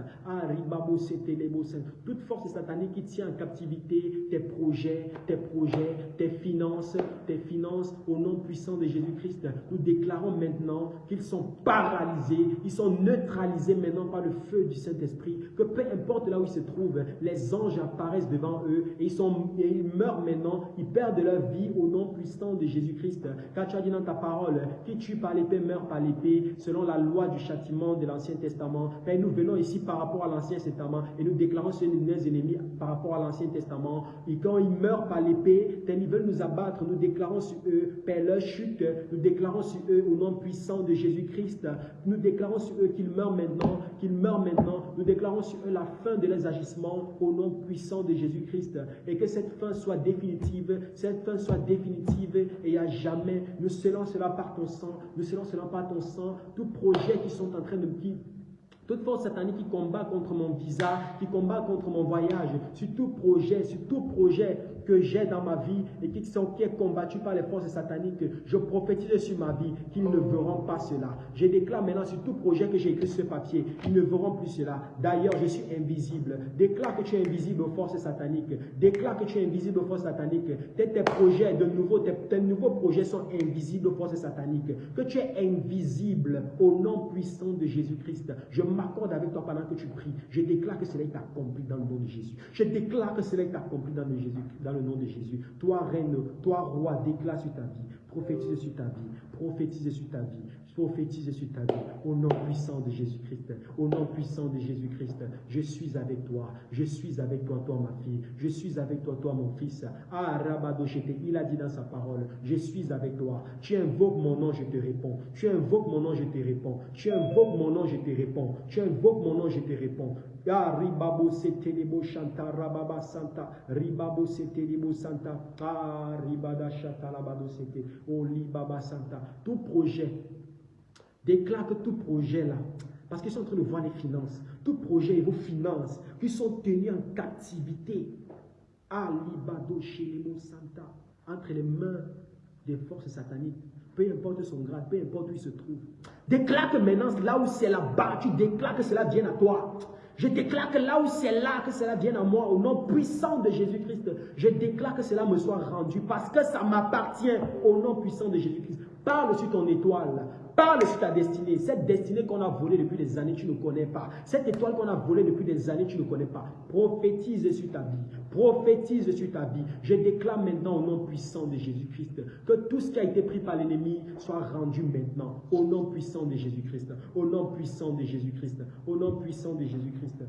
Toute force satanique qui tient en captivité tes projets, tes projets, tes finances, tes finances, au nom puissant de Jésus-Christ, nous déclarons maintenant qu'ils sont paralysés, ils sont neutralisés maintenant par le feu du Saint-Esprit. Peu importe là où ils se trouvent, les anges apparaissent devant eux et ils, sont, ils meurent maintenant, ils perdent leur vie au nom puissant de Jésus-Christ. Car tu as dit dans ta parole, qui tue par l'épée meurt par l'épée, selon la loi du châtiment de l'Ancien Testament. Père, nous venons ici par rapport à l'Ancien Testament et nous déclarons sur nos ennemis par rapport à l'Ancien Testament. Et quand ils meurent par l'épée, ils veulent nous abattre, nous déclarons sur eux, Père, leur chute, nous déclarons sur eux au nom puissant de Jésus-Christ. Nous déclarons sur eux qu'ils meurent maintenant, qu'ils meurent maintenant. Nous déclarons sur eux la fin de leurs agissements au nom puissant de Jésus-Christ. Et que cette fin soit définitive, cette fin soit définitive et à jamais. Nous scellons cela par ton sang, nous scellons cela par ton sang. Tout projet qui sont en train de qui toute force satanique qui combat contre mon visa, qui combat contre mon voyage, sur tout projet, sur tout projet que j'ai dans ma vie et qui, sont, qui est combattu par les forces sataniques, je prophétise sur ma vie qu'ils ne verront pas cela. Je déclare maintenant sur tout projet que j'ai écrit sur ce papier, ils ne verront plus cela. D'ailleurs, je suis invisible. Déclare que tu es invisible aux forces sataniques. Déclare que tu es invisible aux forces sataniques. Tes, tes projets, de nouveau, tes, nouveaux projets sont invisibles aux forces sataniques. Que tu es invisible au nom puissant de Jésus-Christ. Je m'accorde avec toi pendant que tu pries. Je déclare que cela est accompli dans le nom de Jésus. Je déclare que cela est accompli dans le, Jésus, dans nom de Jésus. Toi, reine, toi, roi, déclare sur ta vie. Prophétise sur ta vie. Prophétise sur ta vie prophétise sur ta vie. Au nom puissant de Jésus-Christ. Au nom puissant de Jésus-Christ. Je suis avec toi. Je suis avec toi, toi, ma fille. Je suis avec toi, toi, mon fils. Ah, Rabadoshete, il a dit dans sa parole, je suis avec toi. Tu invoques mon nom, je te réponds. Tu invoques mon nom, je te réponds. Tu invoques mon nom, je te réponds. Tu invoques mon nom, je te réponds. Ah, ribabo setelebo rababa santa. Ribabo santa. Ah, ribada shata labado sete. Oh, libaba santa. Tout projet Déclare que tout projet là, parce qu'ils sont en train de voir les finances, tout projet et vos finances qui sont tenus en captivité, Alibado Santa, entre les mains des forces sataniques, peu importe son grade, peu importe où il se trouve. Déclare que maintenant, là où c'est là-bas, tu déclares que cela vienne à toi. Je déclare que là où c'est là, que cela vienne à moi, au nom puissant de Jésus-Christ. Je déclare que cela me soit rendu parce que ça m'appartient au nom puissant de Jésus-Christ. Parle sur ton étoile. Parle sur ta destinée. Cette destinée qu'on a volée depuis des années, tu ne connais pas. Cette étoile qu'on a volée depuis des années, tu ne connais pas. Prophétise sur ta vie. Prophétise sur ta vie. Je déclare maintenant au nom puissant de Jésus-Christ que tout ce qui a été pris par l'ennemi soit rendu maintenant. Au nom puissant de Jésus-Christ. Au nom puissant de Jésus-Christ. Au nom puissant de Jésus-Christ.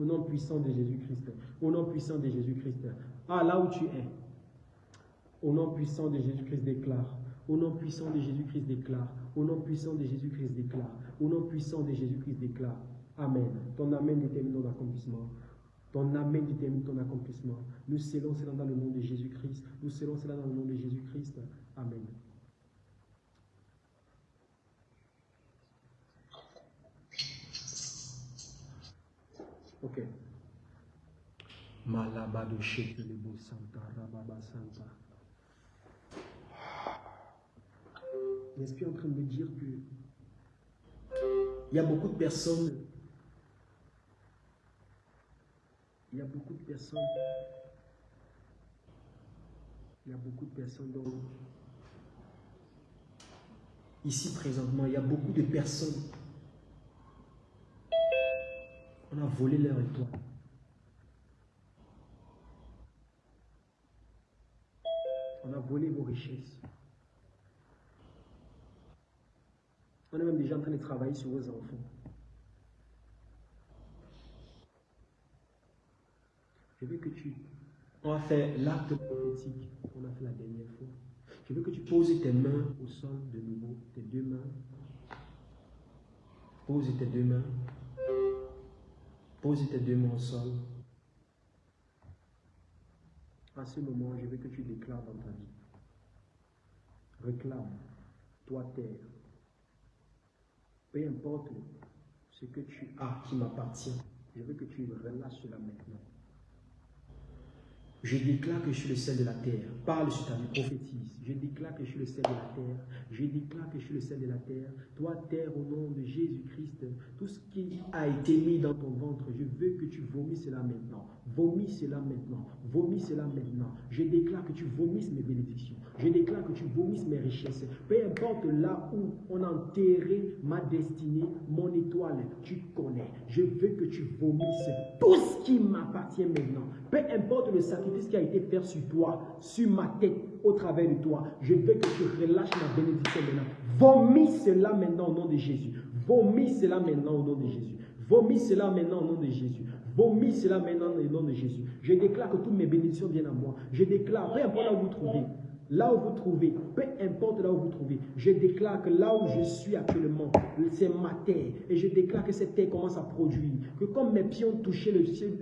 Au nom puissant de Jésus-Christ. Au nom puissant de Jésus-Christ. Ah, là où tu es. Au nom puissant de Jésus-Christ, déclare. Au nom puissant de Jésus-Christ, déclare. Au nom puissant de Jésus-Christ, déclare. Au nom puissant de Jésus-Christ, déclare. Amen. Ton Amen détermine ton accomplissement. Ton Amen détermine ton accomplissement. Nous scellons cela dans le nom de Jésus-Christ. Nous scellons cela dans le nom de Jésus-Christ. Amen. Ok. Malabado Santa Rababa Santa. L'Esprit est en train de me dire que il y a beaucoup de personnes, il y a beaucoup de personnes, il y a beaucoup de personnes donc, ici présentement, il y a beaucoup de personnes. On a volé leur étoile. On a volé vos richesses. On est même déjà en train de travailler sur vos enfants. Je veux que tu... On va faire l'acte prophétique qu'on a fait la dernière fois. Je veux que tu poses tes mains au sol de nouveau, tes deux mains. Pose tes deux mains. Pose tes deux mains au sol. À ce moment, je veux que tu déclares dans ta vie. Réclame, toi terre. Peu importe ce que tu as qui m'appartient, je veux que tu relâches cela maintenant. Je déclare que je suis le sel de la terre. Parle sur ta vie, prophétise. Je déclare que je suis le sel de la terre. Je déclare que je suis le sel de la terre. Toi, terre, au nom de Jésus-Christ, tout ce qui a été mis dans ton ventre, je veux que tu vomisses cela maintenant. Vomis cela maintenant. Vomis cela maintenant. Je déclare que tu vomisses mes bénédictions. Je déclare que tu vomisses mes richesses. Peu importe là où on a enterré ma destinée, mon étoile, tu connais. Je veux que tu vomisses tout ce qui m'appartient maintenant. Peu importe le sacrifice qui a été fait sur toi, sur ma tête, au travers de toi, je veux que tu relâches ma bénédiction maintenant. Vomis cela maintenant au nom de Jésus. Vomis cela maintenant au nom de Jésus. Vomis cela maintenant au nom de Jésus. Vomis cela maintenant au nom de Jésus. Je déclare que toutes mes bénédictions viennent à moi. Je déclare, peu importe là où vous trouvez, là où vous trouvez, peu importe là où vous trouvez, je déclare que là où je suis actuellement, c'est ma terre. Et je déclare que cette terre commence à produire. Que comme mes pieds ont touché le ciel,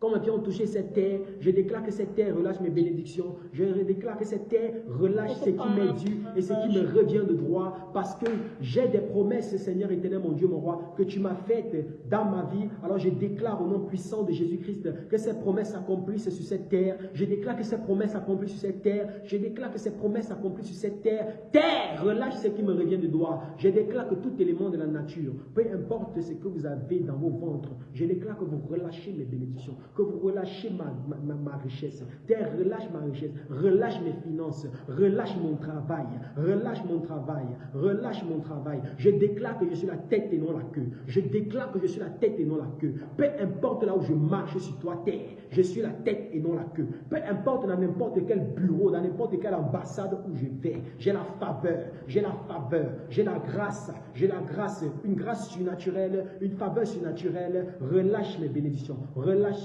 comme mes pieds ont touché cette terre, je déclare que cette terre relâche mes bénédictions. Je déclare que cette terre relâche ce qui m'est dû et ce qui me revient de droit. Parce que j'ai des promesses, Seigneur éternel, mon Dieu, mon roi, que tu m'as faites dans ma vie. Alors je déclare au nom puissant de Jésus-Christ que ces promesses s'accomplissent sur cette terre. Je déclare que ces promesses s'accomplissent sur cette terre. Je déclare que ces promesses s'accomplissent sur cette terre. Terre, relâche ce qui me revient de droit. Je déclare que tout élément de la nature, peu importe ce que vous avez dans vos ventres, je déclare que vous relâchez mes bénédictions que vous relâchez ma, richesse. Terre, relâche ma richesse, relâche mes finances, relâche mon travail, relâche mon travail, relâche mon travail. Je déclare que je suis la tête et non la queue. Je déclare que je suis la tête et non la queue. Peu importe là où je marche sur toi, terre, je suis la tête et non la queue. Peu importe dans n'importe quel bureau, dans n'importe quelle ambassade où je vais, j'ai la faveur, j'ai la faveur, j'ai la grâce, j'ai la grâce, une grâce surnaturelle, une faveur surnaturelle. Relâche mes bénédictions, relâche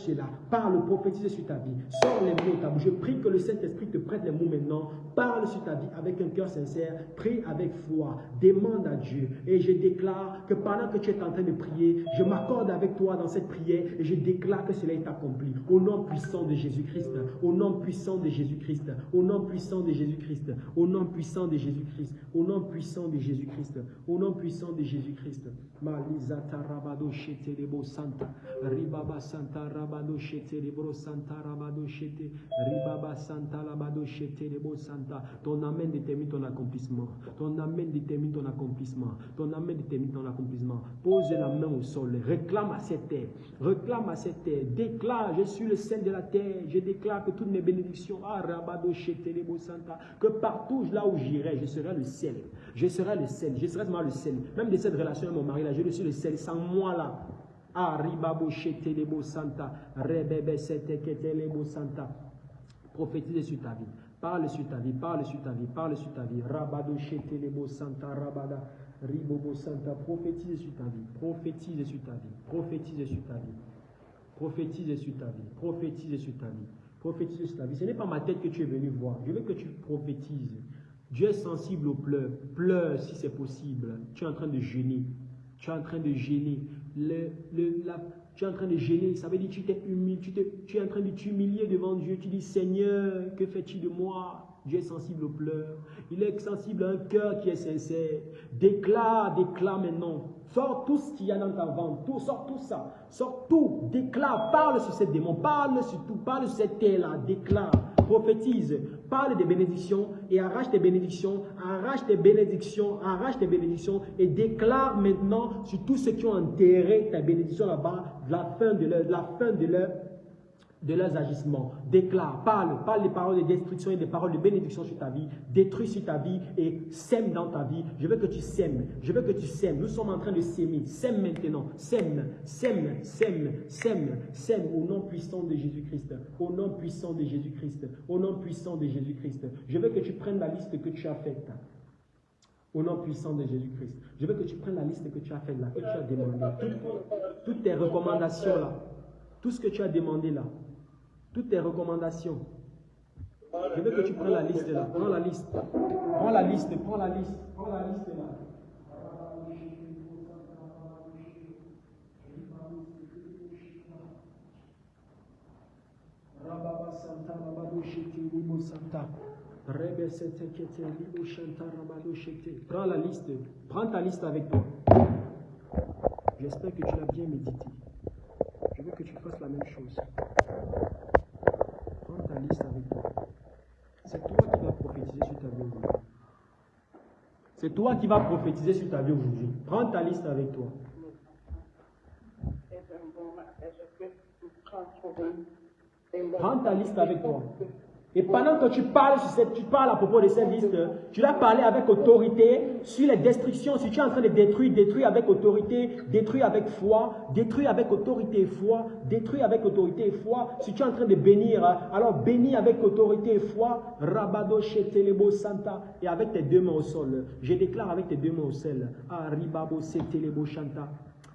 Parle, prophétise sur ta vie. Sors les mots ta bouche. Je prie que le Saint-Esprit te prête les mots maintenant. Parle sur ta vie avec un cœur sincère. Prie avec foi. Demande à Dieu. Et je déclare que pendant que tu es en train de prier, je m'accorde avec toi dans cette prière et je déclare que cela est accompli. Au nom puissant de Jésus-Christ. Au nom puissant de Jésus-Christ. Au nom puissant de Jésus-Christ. Au nom puissant de Jésus-Christ. Au nom puissant de Jésus-Christ. Au nom puissant de Jésus-Christ. Malizata rabado santa. Ribaba santa rabado shetelebro santa rabado shete. Ribaba santa rabado shetelebo santa. Ton amen détermine ton accomplissement. Ton amen détermine ton accomplissement. Ton amen détermine ton accomplissement. Pose la main au sol. Réclame à cette terre. Réclame à cette terre. Déclare, je suis le sel de la terre. Je déclare que toutes mes bénédictions, ah, rabado shetelebo santa, que partout là où j'irai, je serai le sel. Je serai le sel. Je serai vraiment le sel. Même de cette relation avec mon mari là, je suis le sel. Sans moi là, Shetelebo santa, rebebe seteketelebo santa. Prophétise sur ta vie. Parle sur ta vie, parle sur ta vie, parle sur ta vie. Rabado shetelebo santa, rabada, ribobo santa. Prophétise sur ta vie, prophétise sur ta vie, prophétise sur ta vie. Prophétise sur ta vie, prophétise sur ta vie, prophétise sur ta vie. Ce n'est pas ma tête que tu es venu voir. Je veux que tu prophétises. Dieu est sensible aux pleurs. Pleure si c'est possible. Tu es en train de gêner. Tu es en train de gêner. Tu es en train de gêner. Ça veut dire que tu, t'es tu, tu es en train de t'humilier devant Dieu. Tu dis, Seigneur, que fais-tu de moi? Dieu est sensible aux pleurs. Il est sensible à un cœur qui est sincère. Déclare, déclare maintenant. Sors tout ce qu'il y a dans ta vente. Tout, sors tout ça. Sors tout. Déclare. Parle sur cette démon. Parle sur tout. Parle sur cette terre-là. Déclare. Prophétise. Parle des bénédictions et arrache tes bénédictions. Arrache tes bénédictions. Arrache tes bénédictions et déclare maintenant sur tous ceux qui ont enterré ta bénédiction là-bas la fin de leur, la fin de leur de leurs agissements. Déclare, parle, parle des paroles de destruction et des paroles de bénédiction sur ta vie. Détruis sur ta vie et sème dans ta vie. Je veux que tu sèmes. Je veux que tu sèmes. Nous sommes en train de s'aimer. Sème maintenant. Sème, sème, sème, sème, sème au nom puissant de Jésus-Christ. Au nom puissant de Jésus-Christ. Au nom puissant de Jésus-Christ. Je veux que tu prennes la liste que tu as faite. Au nom puissant de Jésus-Christ. Je veux que tu prennes la liste que tu as faite là, que tu as demandé. Toutes, toutes tes recommandations là. Tout ce que tu as demandé là, toutes tes recommandations, je veux que tu prennes la liste là. Prends la liste. Prends la liste, prends la liste, prends la liste là. Prends la liste. Prends ta liste avec toi. J'espère que tu l'as bien médité. Je veux que tu fasses la même chose. Avec toi. C'est toi qui vas prophétiser sur ta vie aujourd'hui. C'est toi qui vas prophétiser sur ta vie aujourd'hui. Prends ta liste avec toi. Prends ta liste avec toi. Et pendant que tu parles, tu parles à propos de cette liste, tu dois parler avec autorité sur les destructions. Si tu es en train de détruire, détruis avec autorité, détruis avec foi, détruis avec autorité et foi, détruis avec autorité et foi. Si tu es en train de bénir, alors bénis avec autorité et foi. Rabado shetelebo santa. Et avec tes deux mains au sol. Je déclare avec tes deux mains au sol. Arribabo setelebo shanta.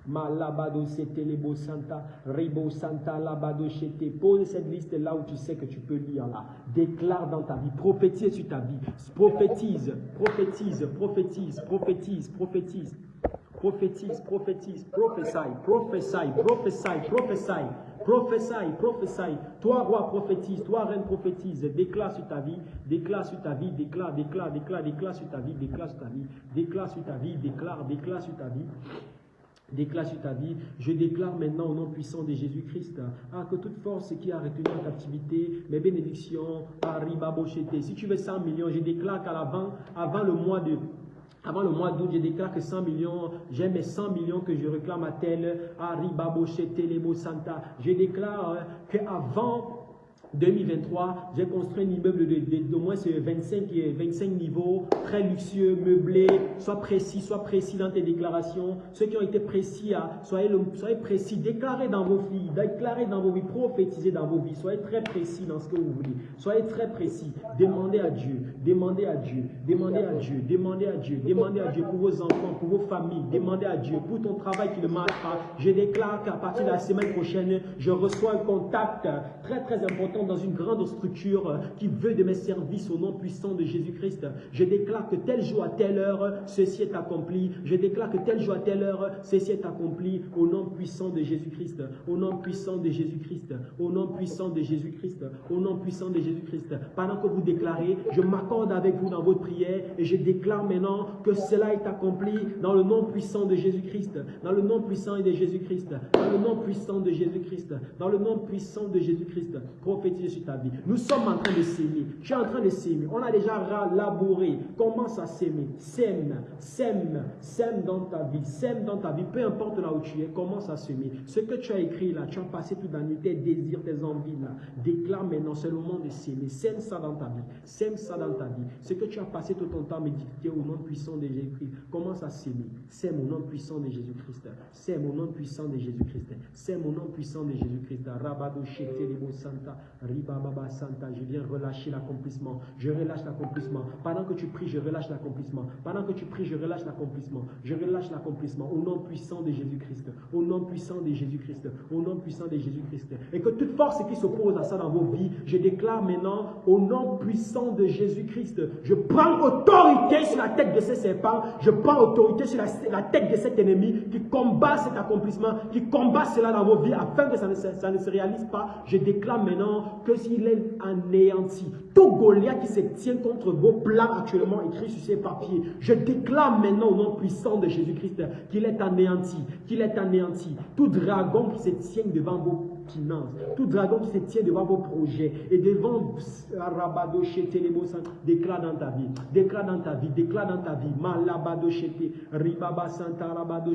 Malabado Setelebo Santa, Ribo Santa, Labado Chete. Pose cette liste là où tu sais que tu peux lire là. Déclare dans ta vie, prophétise sur ta vie. Prophétise, prophétise, prophétise, prophétise, prophétise. Prophétise, prophétise, prophétie, prophétie, prophétie, prophétie, prophétie, prophétie. Toi, roi, prophétise. Toi, reine, prophétise. Déclare sur ta vie, déclare sur ta vie, déclare, déclare, déclare, déclare sur ta vie, déclare sur ta vie, déclare sur ta vie, déclare, déclare sur ta vie. Déclare sur ta vie, je déclare maintenant au nom puissant de Jésus-Christ, ah, que toute force qui a retenu en captivité, mes bénédictions, arrive à Si tu veux 100 millions, je déclare qu'à l'avant, avant le mois de avant le mois d'août, je déclare que 100 millions, j'ai mes 100 millions que je réclame à tel, Arriba Lebo Santa. Je déclare qu'avant 2023, j'ai construit un immeuble de, moins 25, 25 niveaux, très luxueux, meublé. Sois précis, sois précis dans tes déclarations. Ceux qui ont été précis, soyez, soyez précis. Déclarez dans vos vies, déclarez dans vos vies, prophétisez dans vos vies. Soyez très précis dans ce que vous voulez. Soyez très précis. Demandez à Dieu, demandez à Dieu, demandez à Dieu, demandez à Dieu, demandez à Dieu pour vos enfants, pour vos familles. Demandez à Dieu pour ton travail qui ne marche pas. Je déclare qu'à partir de la semaine prochaine, je reçois un contact très très important dans une grande structure euh, qui veut de mes services au nom puissant de Jésus-Christ. Je déclare que tel jour à telle heure, ceci est accompli. Je déclare que tel jour à telle heure, ceci est accompli au nom puissant de Jésus-Christ. Au nom puissant de Jésus-Christ. Au nom puissant de Jésus-Christ. Au nom puissant de Jésus-Christ. Pendant que vous déclarez, je m'accorde avec vous dans votre prière et je déclare maintenant que cela est accompli dans le nom puissant de Jésus-Christ. Dans le nom puissant de Jésus-Christ. Dans le nom puissant de Jésus-Christ. Dans le nom puissant de Jésus-Christ. Sur ta vie. Nous sommes en train de s'aimer. Tu es en train de s'aimer. On a déjà labouré. Commence à s'aimer? Sème, sème, sème dans ta vie. Sème dans ta vie. Peu importe là où tu es, commence à s'aimer? Ce que tu as écrit là, tu as passé toute la nuit, tes désirs, tes envies là. Déclare maintenant, c'est le moment de s'aimer. Sème ça dans ta vie. Sème ça dans ta vie. Ce que tu as passé tout ton temps méditer au nom puissant de Jésus-Christ, commence à s'aimer? Sème au nom puissant de Jésus-Christ. Sème au nom puissant de Jésus-Christ. Sème au nom puissant de Jésus-Christ. Rabado Santa. Baba Santa, je viens relâcher l'accomplissement. Je relâche l'accomplissement. Pendant que tu pries, je relâche l'accomplissement. Pendant que tu pries, je relâche l'accomplissement. Je relâche l'accomplissement au nom puissant de Jésus-Christ. Au nom puissant de Jésus-Christ. Au nom puissant de Jésus-Christ. Et que toute force qui s'oppose à ça dans vos vies, je déclare maintenant au nom puissant de Jésus-Christ. Je prends autorité sur la tête de ces serpents. Je prends autorité sur la, tête de cet ennemi qui combat cet accomplissement, qui combat cela dans vos vies afin que ça ne se réalise pas. Je déclare maintenant que s'il est anéanti. Tout Goliath qui se tient contre vos plans actuellement écrits sur ces papiers, je déclare maintenant au nom puissant de Jésus-Christ qu'il est anéanti, qu'il est anéanti. Tout dragon qui se tient devant vos tout dragon se tient devant vos projets et devant Rabado déclare dans ta vie, déclare dans ta vie, déclare dans ta vie, Malabado Ribaba Santa Rabado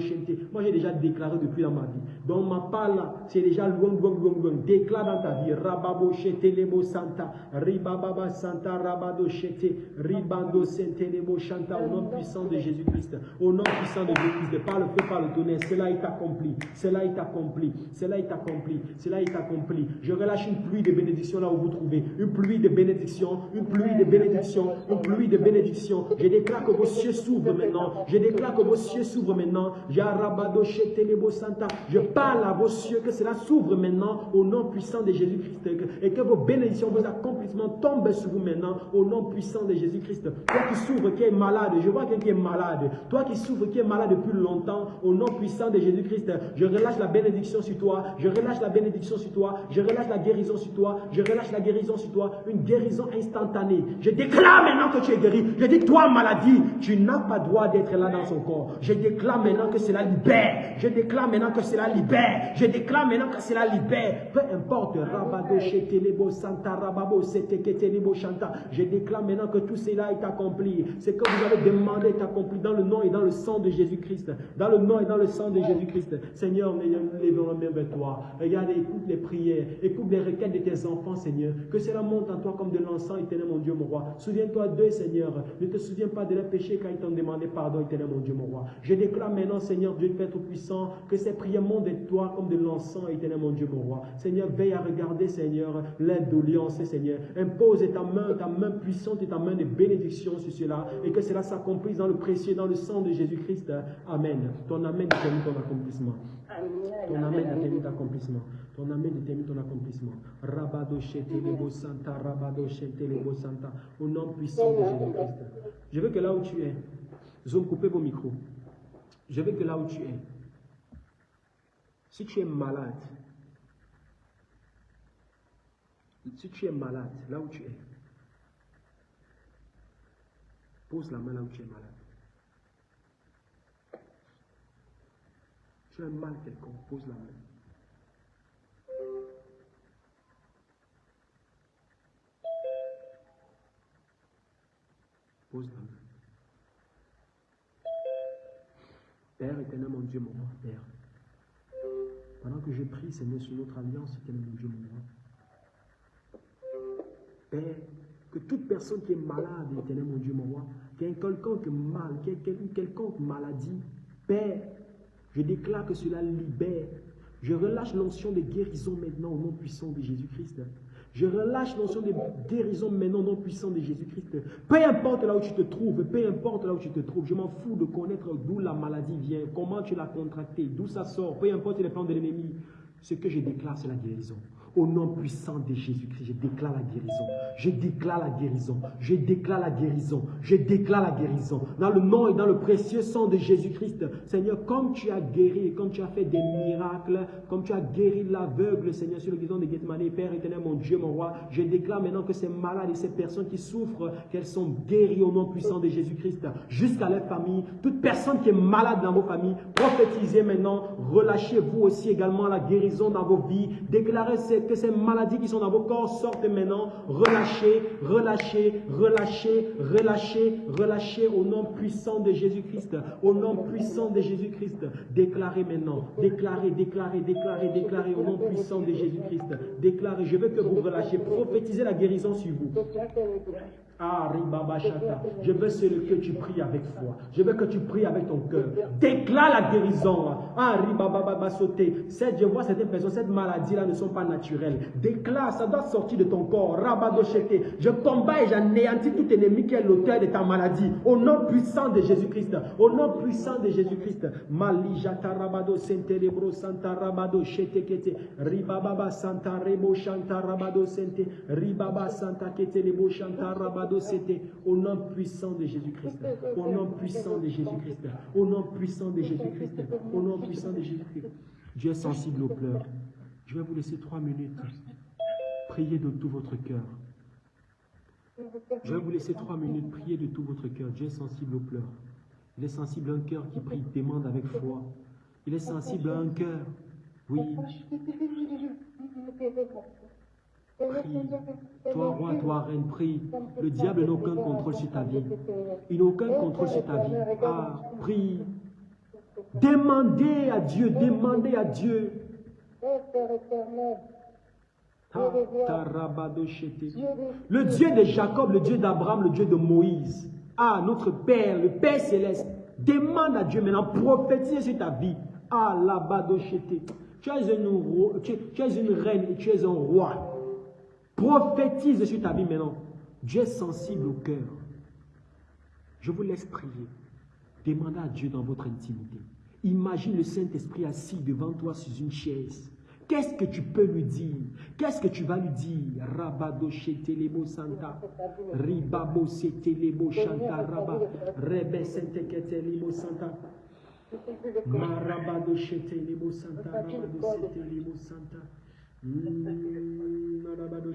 Moi j'ai déjà déclaré depuis dans ma vie. Donc ma parole, c'est déjà loin, loin, loin, loin. Déclare dans ta vie, Rababo Lebo Santa, Ribaba Santa Rabado Shete, Ribando Lebo Chanta, au nom puissant de Jésus-Christ, au nom puissant de Jésus-Christ, par le feu, par le tonnerre, cela est accompli, cela est accompli, cela est accompli, Cela est accompli. Je relâche une pluie de bénédiction là où vous trouvez. Une pluie de bénédiction, une pluie de bénédiction, une pluie de bénédiction. Je déclare que vos cieux s'ouvrent maintenant. Je déclare que vos cieux s'ouvrent maintenant. Je parle à vos cieux que cela s'ouvre maintenant au nom puissant de Jésus-Christ et que vos bénédictions, vos accomplissements tombent sur vous maintenant au nom puissant de Jésus-Christ. Toi qui souffres, qui est malade, je vois quelqu'un qui est malade. Toi qui souffres, qui est malade depuis longtemps, au nom puissant de Jésus-Christ, je relâche la bénédiction sur toi, je relâche la bénédiction je relâche la guérison sur toi, je relâche la guérison sur toi, une guérison instantanée. Je déclare maintenant que tu es guéri. Je dis, toi, maladie, tu n'as pas droit d'être là dans son corps. Je déclare maintenant que cela libère. Je déclare maintenant que cela libère. Je déclare maintenant que cela libère. Peu importe, Santa. Je déclare maintenant que tout cela est accompli. Ce que vous avez demandé est accompli dans le nom et dans le sang de Jésus-Christ. Dans le nom et dans le sang de Jésus-Christ. Seigneur, lèvons la main vers toi. Regarde, écoute les prières. Écoute les requêtes de tes enfants, Seigneur. Que cela monte en toi comme de l'encens, éternel, mon Dieu, mon roi. Souviens-toi d'eux, Seigneur. Ne te souviens pas de leurs péchés quand ils t'ont demandé pardon, éternel, mon Dieu, mon roi. Je déclare maintenant, Seigneur, Dieu Père Tout-Puissant, que ces prières montent de toi comme de l'encens, éternel, mon Dieu, mon roi. Seigneur, veille à regarder, Seigneur, l'indolence, Seigneur. Impose ta main, ta main puissante et ta main de bénédiction sur cela et que cela s'accomplisse dans le précieux, dans le sang de Jésus-Christ. Amen. Ton Amen détermine ton accomplissement. Ton Amen détermine ton accomplissement. Ton Amen détermine ton accomplissement. Santa, santa. Au nom puissant de Jésus-Christ. Je veux que là où tu es, zone coupez vos micros. Je veux que là où tu es, si tu es malade, si tu es malade, là où tu es, pose la main là où tu es malade. Tu as un mal quelconque, pose la main. Pose la main. Père éternel, mon Dieu, mon roi, Père. Pendant que je prie, Seigneur, sur notre alliance, éternel, mon Dieu, mon roi. Père, que toute personne qui est malade, éternel, mon Dieu, mon roi, qui a quelconque mal, qui a une quelconque maladie, Père, je déclare que cela libère. Je relâche l'onction de guérison maintenant au nom puissant de Jésus-Christ. Je relâche l'onction de guérison maintenant au nom puissant de Jésus-Christ. Peu importe là où tu te trouves, peu importe là où tu te trouves, je m'en fous de connaître d'où la maladie vient, comment tu l'as contractée, d'où ça sort, peu importe les plans de l'ennemi. Ce que je déclare, c'est la guérison. Au nom puissant de Jésus-Christ, je déclare la guérison. Je déclare la guérison. Je déclare la guérison. Je déclare la guérison. Dans le nom et dans le précieux sang de Jésus-Christ. Seigneur, comme tu as guéri comme tu as fait des miracles, comme tu as guéri l'aveugle, Seigneur, sur le guison de Gethsemane, Père éternel, mon Dieu, mon roi, je déclare maintenant que ces malades et ces personnes qui souffrent, qu'elles sont guéries au nom puissant de Jésus-Christ, jusqu'à leur famille. Toute personne qui est malade dans vos familles, prophétisez maintenant, relâchez vous aussi également la guérison dans vos vies. Déclarez ces que ces maladies qui sont dans vos corps sortent maintenant. Relâchez, relâchez, relâchez, relâchez, relâchez au nom puissant de Jésus-Christ. Au nom puissant de Jésus-Christ. Déclarez maintenant. Déclarez, déclarez, déclarez, déclarez au nom puissant de Jésus-Christ. Déclarez. Je veux que vous relâchiez. Prophétisez la guérison sur vous. Je veux que tu pries avec foi. Je veux que tu pries avec ton cœur. Déclare la guérison. Cette, je vois certaines personnes, cette maladie-là ne sont pas naturelles. Déclare, ça doit sortir de ton corps. Je combats et j'anéantis tout ennemi qui est l'auteur de ta maladie. Au nom puissant de Jésus-Christ. Au nom puissant de Jésus-Christ. Malijata rabado sente rebro santa rabado shete kete. Ribababa santa rebo shanta rabado sente. Ribaba santa kete rebo shanta rabado c'était au nom puissant de Jésus-Christ. Au nom puissant de Jésus-Christ. Au nom puissant de Jésus-Christ. Au nom puissant de Jésus-Christ. Dieu est sensible aux pleurs. Je vais vous laisser trois minutes. Priez de tout votre cœur. Je vais vous laisser trois minutes. Priez de tout votre cœur. Dieu est sensible aux pleurs. Il est sensible à un cœur qui prie, demande avec foi. Il est sensible à un cœur. Oui. Toi, roi, toi, reine, prie. Le diable n'a aucun contrôle sur ta vie. Il n'a aucun contrôle sur ta vie. Ah, prie. Demandez à Dieu, demandez à Dieu. Le Dieu de Jacob, le Dieu d'Abraham, le Dieu de Moïse. Ah, notre Père, le Père céleste. Demande à Dieu maintenant, prophétise sur ta vie. Ah, là-bas, tu es une reine et tu es un roi. Prophétise sur ta vie maintenant. Dieu est sensible au cœur. Je vous laisse prier. Demandez à Dieu dans votre intimité. Imagine le Saint-Esprit assis devant toi sur une chaise. Qu'est-ce que tu peux lui dire? Qu'est-ce que tu vas lui dire? Rabado shetelebo santa. Ribabo setelebo shanta raba. Rebe santa. Santa. Santa. Mm, labado.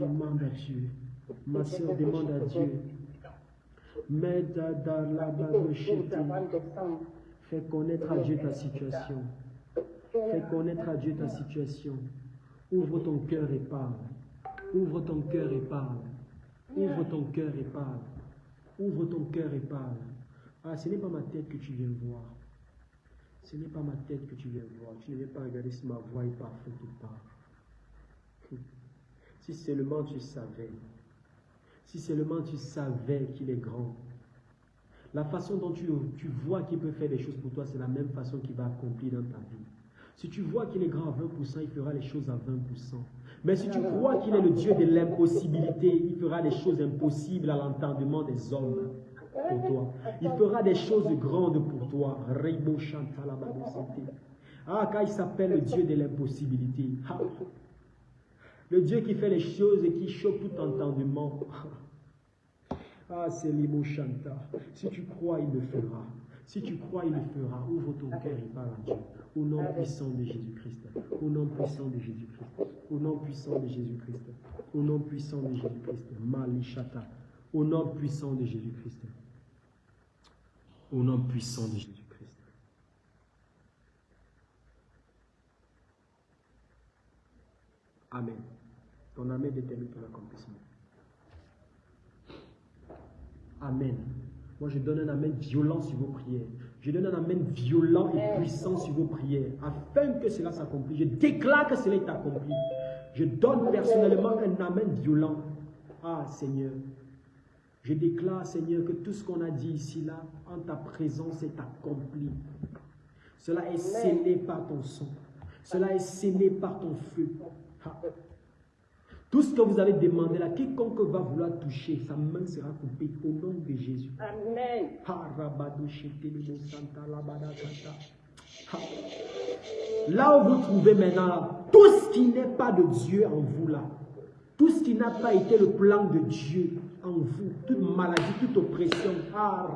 Demande à Dieu. Ma soeur demande à Dieu. Fais connaître à Dieu ta situation. Fais connaître à Dieu ta situation. Ouvre ton cœur et parle. Ouvre ton cœur et parle. Ouvre ton cœur et parle. Ouvre ton cœur et parle. Ah, ce n'est pas ma tête que tu viens voir. Ce n'est pas ma tête que tu viens voir. Tu ne viens pas regarder si ma voix est parfaite ou pas. Si seulement tu savais. Si seulement tu savais qu'il est grand. La façon dont tu, tu vois qu'il peut faire des choses pour toi, c'est la même façon qu'il va accomplir dans ta vie. Si tu vois qu'il est grand à 20%, il fera les choses à 20%. Mais si tu crois qu'il est le Dieu de l'impossibilité, il fera des choses impossibles à l'entendement des hommes Il fera des choses grandes pour toi. Santé. Ah, quand il s'appelle le Dieu de l'impossibilité. Ah. Le Dieu qui fait les choses et qui choque tout entendement. Ah, c'est Limo Shanta. Si tu crois, il le fera. Si tu crois, il le fera. Ouvre ton cœur et parle à Dieu. Au nom puissant de Jésus-Christ. Au nom puissant de Jésus-Christ. Au nom puissant de Jésus-Christ. Au nom puissant de Jésus-Christ. Malishata. Au nom puissant de Jésus-Christ. Au nom puissant de Jésus-Christ. Amen. Ton Amen détermine ton accomplissement. Amen. Moi, je donne un Amen violent sur vos prières. Je donne un Amen violent et puissant sur vos prières, afin que cela s'accomplisse. Je déclare que cela est accompli. Je donne personnellement un Amen violent. Ah, Seigneur. Je déclare, Seigneur, que tout ce qu'on a dit ici, là, en ta présence est accompli. Cela est scellé par ton sang. Cela est scellé par ton feu. Tout ce que vous avez demandé là, quiconque va vouloir toucher, sa main sera coupée au nom de Jésus. Amen. Là où vous trouvez maintenant, là, tout ce qui n'est pas de Dieu en vous là, tout ce qui n'a pas été le plan de Dieu en vous, toute maladie, toute oppression, ah,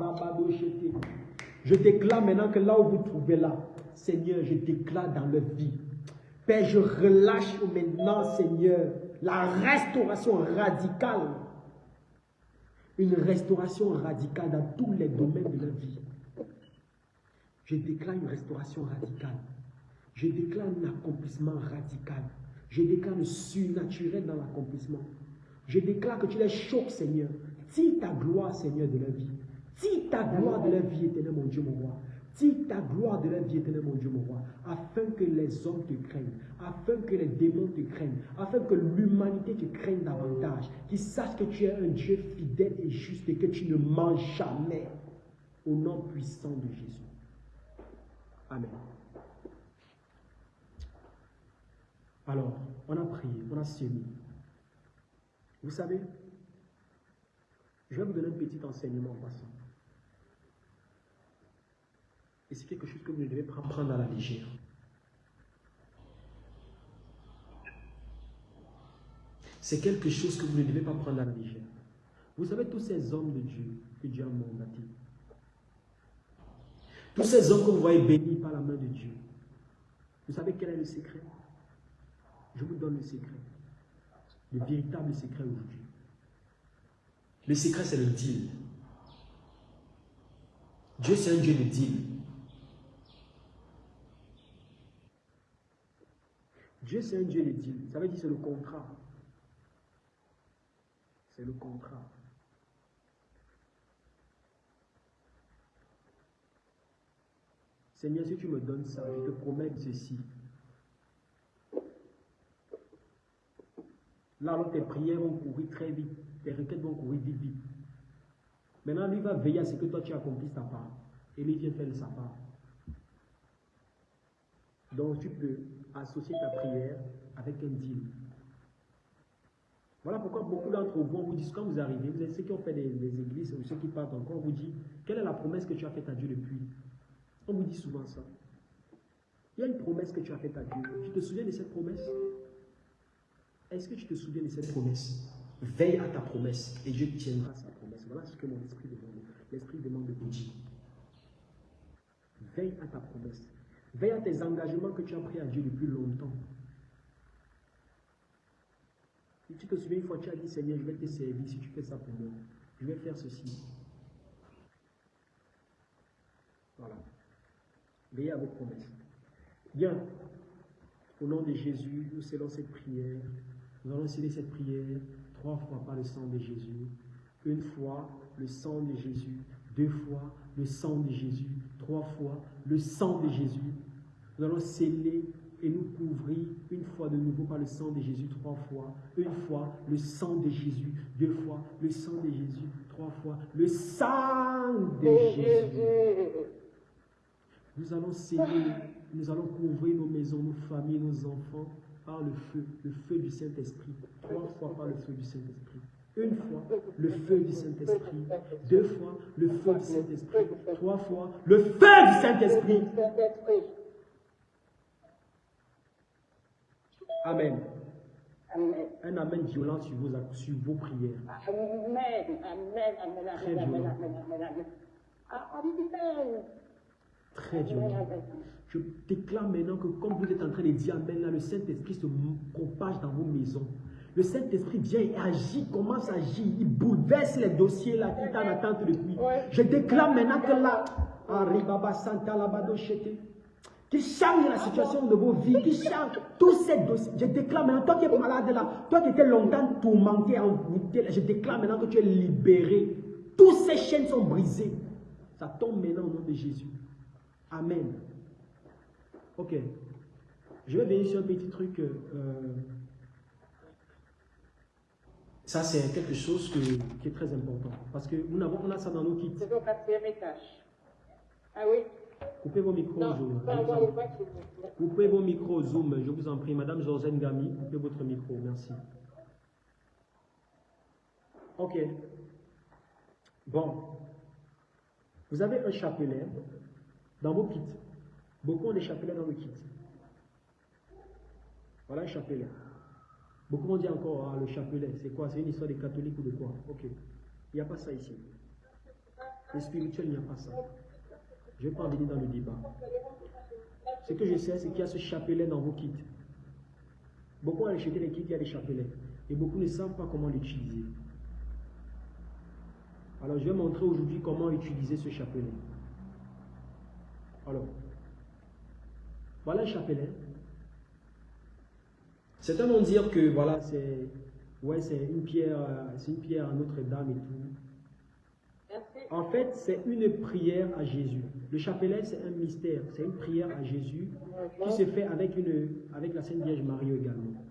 je déclare maintenant que là où vous trouvez là, Seigneur, je déclare dans leur vie. Père, je relâche maintenant, Seigneur, la restauration radicale. Une restauration radicale dans tous les domaines de la vie. Je déclare une restauration radicale. Je déclare un accomplissement radical. Je déclare le surnaturel dans l'accomplissement. Je déclare que tu les choques, Seigneur. Tire ta gloire, Seigneur, de la vie. Tire ta gloire de la vie éternelle, mon Dieu, mon roi. Tire ta gloire de la vie éternelle, mon Dieu, mon roi, afin que les hommes te craignent, afin que les démons te craignent, afin que l'humanité te craigne davantage, qu'ils sachent que tu es un Dieu fidèle et juste et que tu ne mens jamais. Au nom puissant de Jésus. Amen. Alors, on a prié, on a semé. Vous savez, je vais vous donner un petit enseignement en passant. Et c'est quelque chose que vous ne devez pas prendre à la légère. C'est quelque chose que vous ne devez pas prendre à la légère. Vous savez, tous ces hommes de Dieu que Dieu a mandatés, tous ces hommes que vous voyez bénis par la main de Dieu, vous savez quel est le secret? Je vous donne le secret. Le véritable secret aujourd'hui. Le secret, c'est le deal. Dieu, c'est un Dieu de deal. Dieu, c'est un Dieu de deal. Ça veut dire c'est le contrat. C'est le contrat. Seigneur, si tu me donnes ça, je te promets ceci. Là, alors tes prières vont courir très vite, tes requêtes vont courir vite, vite. Maintenant, lui va veiller à ce que toi tu accomplisses ta part. Et lui vient faire sa part. Donc tu peux associer ta prière avec un deal. Voilà pourquoi beaucoup d'entre vous, on vous dit, quand vous arrivez, vous êtes ceux qui ont fait des, églises ou ceux qui partent encore, on vous dit, quelle est la promesse que tu as faite à Dieu depuis? On vous dit souvent ça. Il y a une promesse que tu as faite à Dieu. Tu te souviens de cette promesse? Est-ce que tu te souviens de cette promesse? Veille à ta promesse et Dieu tiendra sa promesse. Voilà ce que mon esprit demande. L'esprit demande de dire. Veille à ta promesse. Veille à tes engagements que tu as pris à Dieu depuis longtemps. Si tu te souviens une fois, tu as dit Seigneur, je vais te servir si tu fais ça pour moi. Je vais faire ceci. Voilà. Veillez à vos promesses. Bien. Au nom de Jésus, nous scellons cette prière. Nous allons sceller cette prière trois fois par le sang de Jésus. Une fois le sang de Jésus. Deux fois le sang de Jésus. Trois fois le sang de Jésus. Nous allons sceller et nous couvrir une fois de nouveau par le sang de Jésus trois fois, une fois le sang de Jésus, deux fois le sang de Jésus, trois fois le sang de Jésus. Nous allons sceller, nous allons couvrir nos maisons, nos familles, nos enfants par le feu, le feu du Saint-Esprit, trois fois par le feu du Saint-Esprit. Une fois, le feu du Saint-Esprit. Deux fois, le feu du Saint-Esprit. Trois fois, le feu du Saint-Esprit. Amen. Un amen violent sur vos, sur vos prières. Amen. Amen. Amen. Très violent. Très violent. Je déclare maintenant que comme vous êtes en train de dire Amen, là, le Saint-Esprit se propage dans vos maisons. Le Saint-Esprit vient et agit, commence à agir. Il bouleverse les dossiers là qui sont en attente depuis. Je déclare maintenant que là, qui change la situation de vos vies, qui change tous ces dossiers. Je déclare maintenant, toi qui es malade là, toi qui étais longtemps tourmenté, envoûté, je déclare maintenant que tu es libéré. Toutes ces chaînes sont brisées. Ça tombe maintenant au nom de Jésus. Amen. Ok. Je vais venir sur un petit truc. Euh, ça, c'est quelque chose qui est très important. Parce que nous avons, on a ça dans nos kits. Quatrième étage. Ah oui? Coupez vos micros, Zoom. Coupez vos micros, Zoom, je vous en prie. Madame Josène Gami, coupez votre micro, merci. Ok. Bon. Vous avez un chapelet dans vos kits. Beaucoup ont des chapelets dans le kit. Voilà un chapelet. Beaucoup ont dit encore, ah, le chapelet, c'est quoi? C'est une histoire des catholiques ou de quoi? Ok. Il n'y a pas ça ici. Le spirituel, il n'y a pas ça. Je ne vais pas venir dans le débat. Ce que je sais, c'est qu'il y a ce chapelet dans vos kits. Beaucoup ont acheté les kits, il y a des chapelets. Et beaucoup ne savent pas comment l'utiliser. Alors, je vais montrer aujourd'hui comment utiliser ce chapelet. Alors, voilà un chapelet. Certains vont dire que voilà, c'est ouais, c'est une pierre, euh, c'est une pierre à Notre-Dame et tout. En fait, c'est une prière à Jésus. Le chapelet, c'est un mystère, c'est une prière à Jésus qui se fait avec, une, avec la Sainte Vierge Marie également.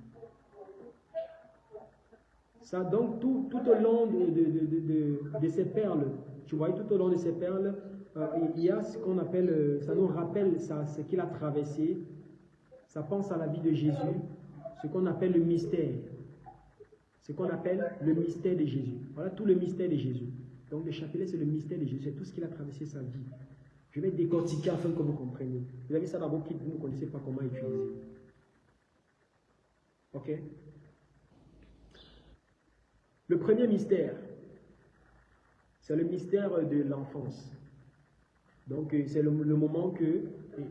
Ça, donc, tout, tout au long de, de, de, ces perles, tu vois, tout au long de ces perles, il y a ce qu'on appelle, euh, ça nous rappelle ça, ce qu'il a traversé. Ça pense à la vie de Jésus, ce qu'on appelle le mystère. Ce qu'on appelle le mystère de Jésus. Voilà tout le mystère de Jésus. Donc le chapelet, c'est le mystère de Jésus, c'est tout ce qu'il a traversé sa vie. Je vais décortiquer afin que vous compreniez. Vous avez ça dans vos kits, vous ne connaissez pas comment utiliser. Ok? Le premier mystère, c'est le mystère de l'enfance. Donc euh, c'est le, moment que,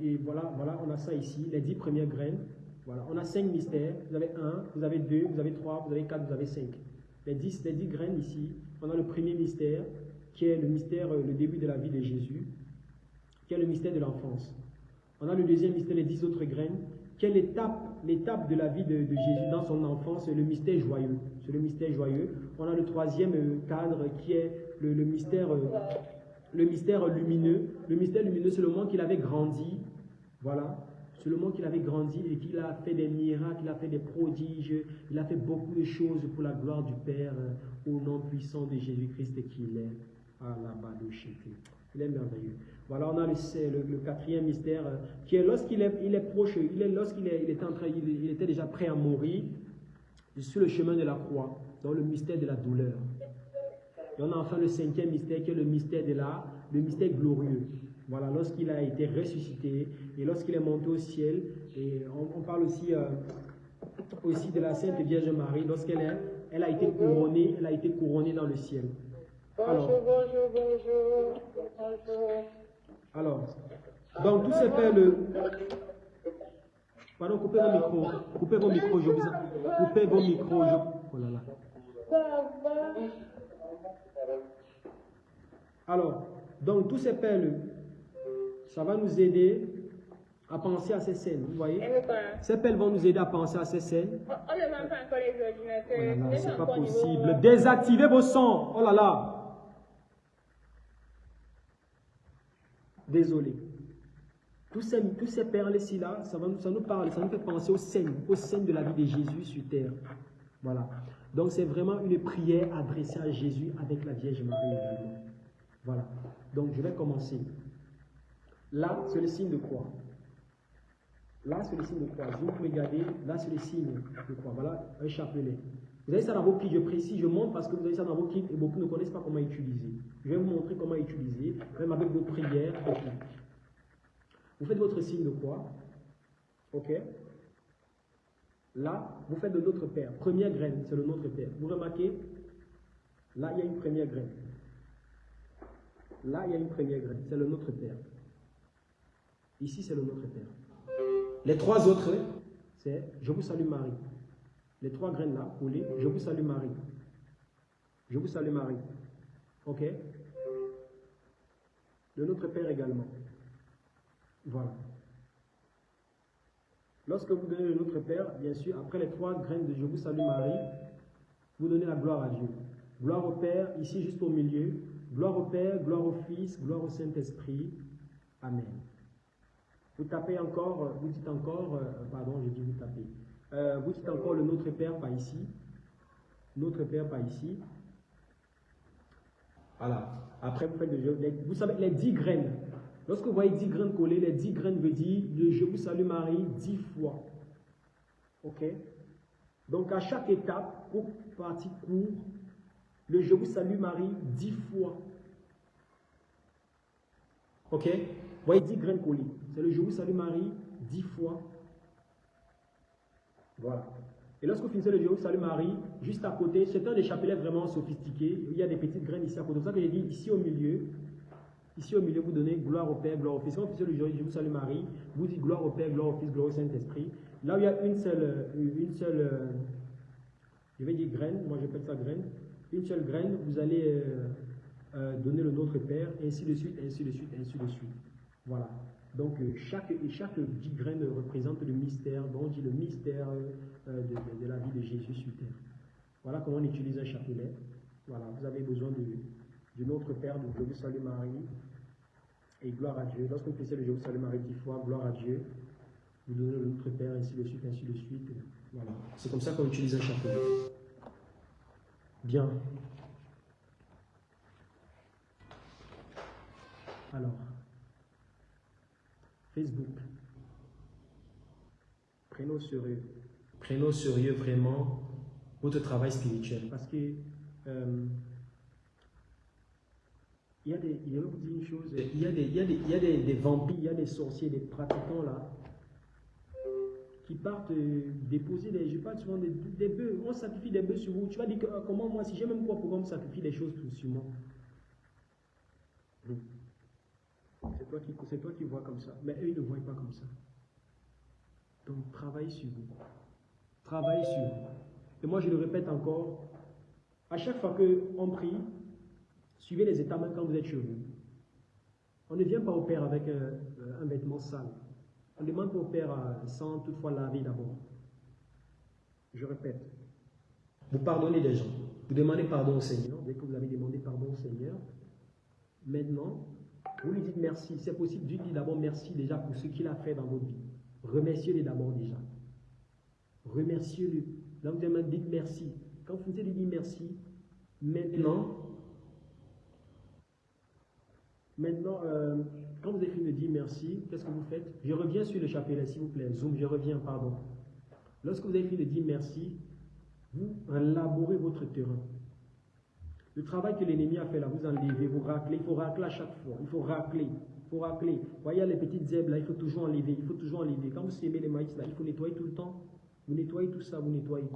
et, voilà, voilà, on a ça ici, les dix premières graines. Voilà, on a cinq mystères. Vous avez un, vous avez deux, vous avez trois, vous avez quatre, vous avez cinq. Les dix, les graines ici, on a le premier mystère, qui est le mystère, euh, le début de la vie de Jésus, qui est le mystère de l'enfance. On a le deuxième mystère, les dix autres graines, qui est l'étape, de la vie de, Jésus dans son enfance, le mystère joyeux. C'est le mystère joyeux. On a le troisième euh, cadre qui est le, mystère, le mystère lumineux. Le mystère lumineux, c'est le moment qu'il avait grandi. Voilà. C'est le moment qu'il avait grandi et qu'il a fait des miracles, il a fait des prodiges, il a fait beaucoup de choses pour la gloire du Père au nom puissant de Jésus-Christ qu'il est. Il est merveilleux. Voilà, on a le, quatrième mystère euh, qui est lorsqu'il est, il est proche, il est, lorsqu'il est, était déjà prêt à mourir sur le chemin de la croix, dans le mystère de la douleur. Et on a enfin le cinquième mystère qui est le mystère de la, le mystère glorieux. Voilà, lorsqu'il a été ressuscité et lorsqu'il est monté au ciel. Et on, parle aussi, euh, aussi de la Sainte Vierge Marie, lorsqu'elle elle a été couronnée, elle a été couronnée dans le ciel. Alors, bonjour, bonjour, bonjour. Alors, donc tout c'est fait le... Pardon, coupez vos micros. Coupez vos micros, je vous... Coupez vos micros, je... Oh là là. Alors, donc tous ces perles, ça va nous aider à penser à ces scènes, vous voyez? Ces perles vont nous aider à penser à ces scènes. On ne pas encore les ordinateurs. Oh là là, c'est pas possible. Désactivez vos sons. Oh là là. Désolé. Tous ces, tous ces perles-ci, là, ça, va, ça nous parle, ça nous fait penser aux scènes, aux scènes de la vie de Jésus sur terre. Voilà. Donc c'est vraiment une prière adressée à Jésus avec la Vierge Marie. Voilà. Donc je vais commencer. Là, c'est le signe de croix. Là, c'est le signe de croix. Vous regardez, là, c'est le signe de croix. Voilà, un chapelet. Vous avez ça dans vos kits, je précise, je montre parce que vous avez ça dans vos kits et beaucoup ne connaissent pas comment utiliser. Je vais vous montrer comment utiliser, même avec vos prières. Vous faites votre signe de croix. Ok Là, vous faites de notre Père. Première graine, c'est le Notre Père. Vous remarquez Là, il y a une première graine. Là, il y a une première graine. C'est le Notre Père. Ici, c'est le Notre Père. Les trois autres, c'est Je vous salue Marie. Les trois graines là, collées, Je vous salue Marie. Je vous salue Marie. Ok? Le Notre Père également. Voilà. Lorsque vous donnez le Notre Père, bien sûr, après les trois graines de Je vous salue Marie, vous donnez la gloire à Dieu. Gloire au Père, ici juste au milieu. Gloire au Père, gloire au Fils, gloire au Saint-Esprit. Amen. Vous tapez encore, vous dites encore, euh, pardon, je dis vous tapez. Euh, vous dites encore le Notre Père, pas ici. Notre Père, pas ici. Voilà. Après, vous faites le Vous savez, les dix graines. Lorsque vous voyez dix graines collées, les dix graines veut dire le Je vous salue Marie dix fois. Ok? Donc, à chaque étape, pour partie court, le Je vous salue Marie dix fois. Ok? Vous voyez dix graines collées. C'est le Je vous salue Marie dix fois. Voilà. Et lorsque vous finissez le Dieu Salut Marie, juste à côté, c'est un des chapelets vraiment sophistiqués. Il y a des petites graines ici à côté. C'est pour ça que j'ai dit ici au milieu. Ici au milieu, vous donnez gloire au Père, gloire au Fils. Quand vous le Dieu vous salue Marie, vous dites gloire au Père, gloire au Fils, gloire au Saint-Esprit. Là où il y a une seule, une seule, euh, je vais dire graine, moi j'appelle ça graine. Une seule graine, vous allez euh, euh, donner le Notre Père, ainsi de suite, ainsi de suite, ainsi de suite. Voilà. Donc euh, chaque, chaque graine représente le mystère, dont on dit le mystère euh, de, la vie de Jésus sur terre. Voilà comment on utilise un chapelet. Voilà, vous avez besoin de, notre Père, de Je vous salue Marie, et gloire à Dieu. Lorsque vous faites le Je vous salue Marie dix fois, gloire à Dieu, vous donnez le Notre Père, ainsi de suite, ainsi de suite. Voilà. C'est comme ça qu'on utilise un chapelet. Bien. Alors. Facebook. Prenons au sérieux. Prenons au sérieux vraiment votre travail spirituel. Parce que euh, il y a des, il y a, une chose, il y a des, il y a des, il y a des, vampires, il y a des sorciers, des pratiquants là, qui partent euh, déposer des, je parle souvent des, des bœufs, on sacrifie des bœufs sur vous. Tu vas dire euh, comment moi, si j'ai même quoi, pourquoi on sacrifie des choses sur moi c'est toi, qui, c'est toi qui vois comme ça. Mais eux, ils ne voient pas comme ça. Donc, travaille sur vous. Travaille sur vous. Et moi, je le répète encore. À chaque fois qu'on prie, suivez les états même quand vous êtes chez vous. On ne vient pas au Père avec un, vêtement sale. On demande au Père euh, sans toutefois laver d'abord. Je répète. Vous pardonnez des gens. Vous demandez pardon au Seigneur. Dès que vous avez demandé pardon au Seigneur, maintenant, vous lui dites merci. C'est possible, Dieu dit d'abord merci déjà pour ce qu'il a fait dans votre vie. Remerciez-le d'abord déjà. Remerciez-le. Là, vous dites merci. Quand vous lui dire merci, maintenant, Maintenant, euh, quand vous fini de dire merci, qu'est-ce que vous faites? Je reviens sur le chapelet, s'il vous plaît. Zoom, je reviens, pardon. Lorsque vous fini de dire merci, vous labourez votre terrain. Le travail que l'ennemi a fait là, vous enlevez, vous raclez. Il faut racler à chaque fois. Il faut racler. Il faut racler. Vous voyez les petites herbes là, il faut toujours enlever. Il faut toujours enlever. Quand vous sémez les maïs là, il faut nettoyer tout le temps. Vous nettoyez tout ça, vous nettoyez.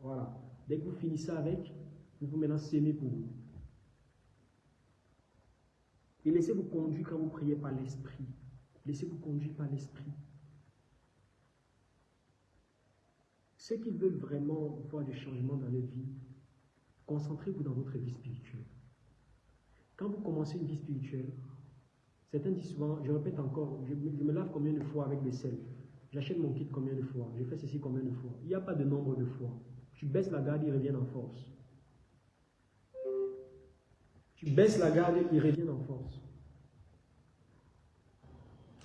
Voilà. Dès que vous finissez avec, vous pouvez maintenant s'aimer pour vous. Et laissez-vous conduire quand vous priez par l'esprit. Laissez-vous conduire par l'esprit. Ceux qui veulent vraiment voir des changements dans leur vie, concentrez-vous dans votre vie spirituelle. Quand vous commencez une vie spirituelle, certains disent souvent, je répète encore, je, me lave combien de fois avec le sel? J'achète mon kit combien de fois? Je fais ceci combien de fois? Il n'y a pas de nombre de fois. Tu baisses la garde, ils reviennent en force. Tu baisses la garde, ils reviennent en force.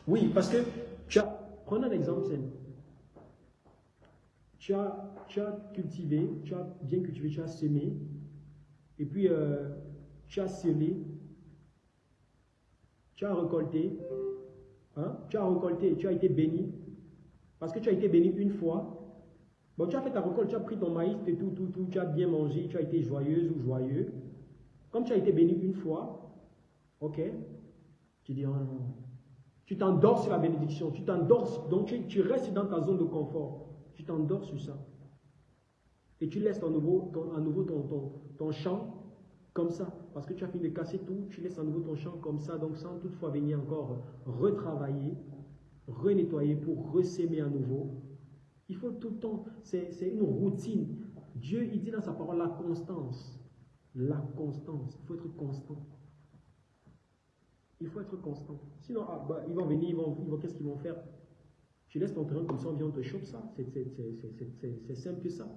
Oui, parce que tu as, prenons un exemple simple. Tu as, tu as cultivé, tu as bien cultivé, tu as semé, et puis euh, tu as semé, tu as récolté, hein, tu as récolté, tu as été béni, parce que tu as été béni une fois, Bon, tu as fait ta récolte, tu as pris ton maïs, tout, tout, tout, tu as bien mangé, tu as été joyeuse ou joyeux. Comme tu as été béni une fois, ok, tu dis, oh non, tu t'endors sur la bénédiction, tu t'endors, donc tu, restes dans ta zone de confort, tu t'endors sur ça. Et tu laisses à nouveau, ton, à nouveau ton, ton, ton champ comme ça, parce que tu as fini de casser tout, tu laisses à nouveau ton champ comme ça, donc sans toutefois venir encore retravailler, renettoyer pour ressémer à nouveau, il faut tout le temps, c'est une routine. Dieu, il dit dans sa parole la constance. La constance. Il faut être constant. Il faut être constant. Sinon, ah, bah, ils vont venir, ils vont, ils vont qu'est-ce qu'ils vont faire? Tu laisses ton terrain comme ça, on vient, te chope ça. C'est simple que ça.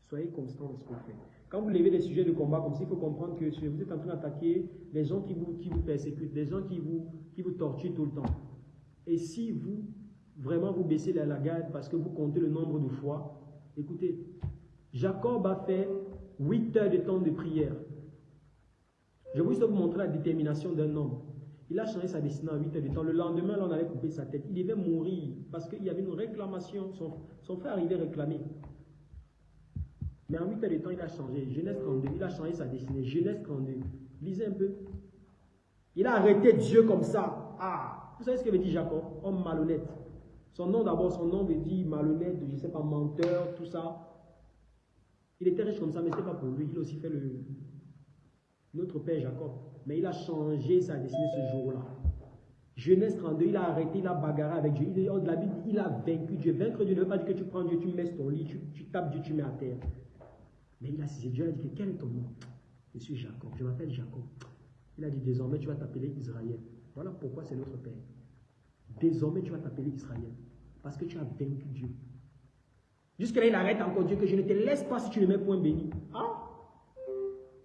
Soyez constant dans ce que vous faites. Quand vous levez des sujets de combat comme ça, il faut comprendre que vous êtes en train d'attaquer les gens qui vous, qui vous persécutent, les gens qui vous, qui vous torturent tout le temps. Et si vous, vraiment, vous baissez la, garde parce que vous comptez le nombre de fois, écoutez, Jacob a fait 8 heures de temps de prière. Je vais vous montrer la détermination d'un homme. Il a changé sa destinée en 8 heures de temps. Le lendemain, là, on allait couper sa tête. Il devait mourir parce qu'il y avait une réclamation. Son, son frère arrivait réclamer. Mais en 8 heures de temps, il a changé. Genèse 32, il a changé sa destinée. Genèse 32. Lisez un peu. Il a arrêté Dieu comme ça. Ah, vous savez ce que veut dire Jacob? Homme malhonnête. Son nom d'abord, son nom veut dire malhonnête, je ne sais pas, menteur, tout ça. Il était riche comme ça, mais ce n'était pas pour lui. Il a aussi fait le, notre père Jacob. Mais il a changé sa destinée ce jour-là. Genèse 32, il a arrêté, il a bagarré avec Dieu. Il, il a vaincu Dieu. Vaincre Dieu ne veut pas dire que tu prends Dieu, tu mets ton lit, tu, tapes Dieu, tu mets à terre. Mais il a saisi Dieu, a dit que quel est ton nom? Je suis Jacob, je m'appelle Jacob. Il a dit désormais tu vas t'appeler Israël. Voilà pourquoi c'est notre Père. Désormais, tu vas t'appeler Israël. Parce que tu as vaincu Dieu. Jusque-là, il arrête encore Dieu que je ne te laisse pas si tu ne mets point béni. Ah?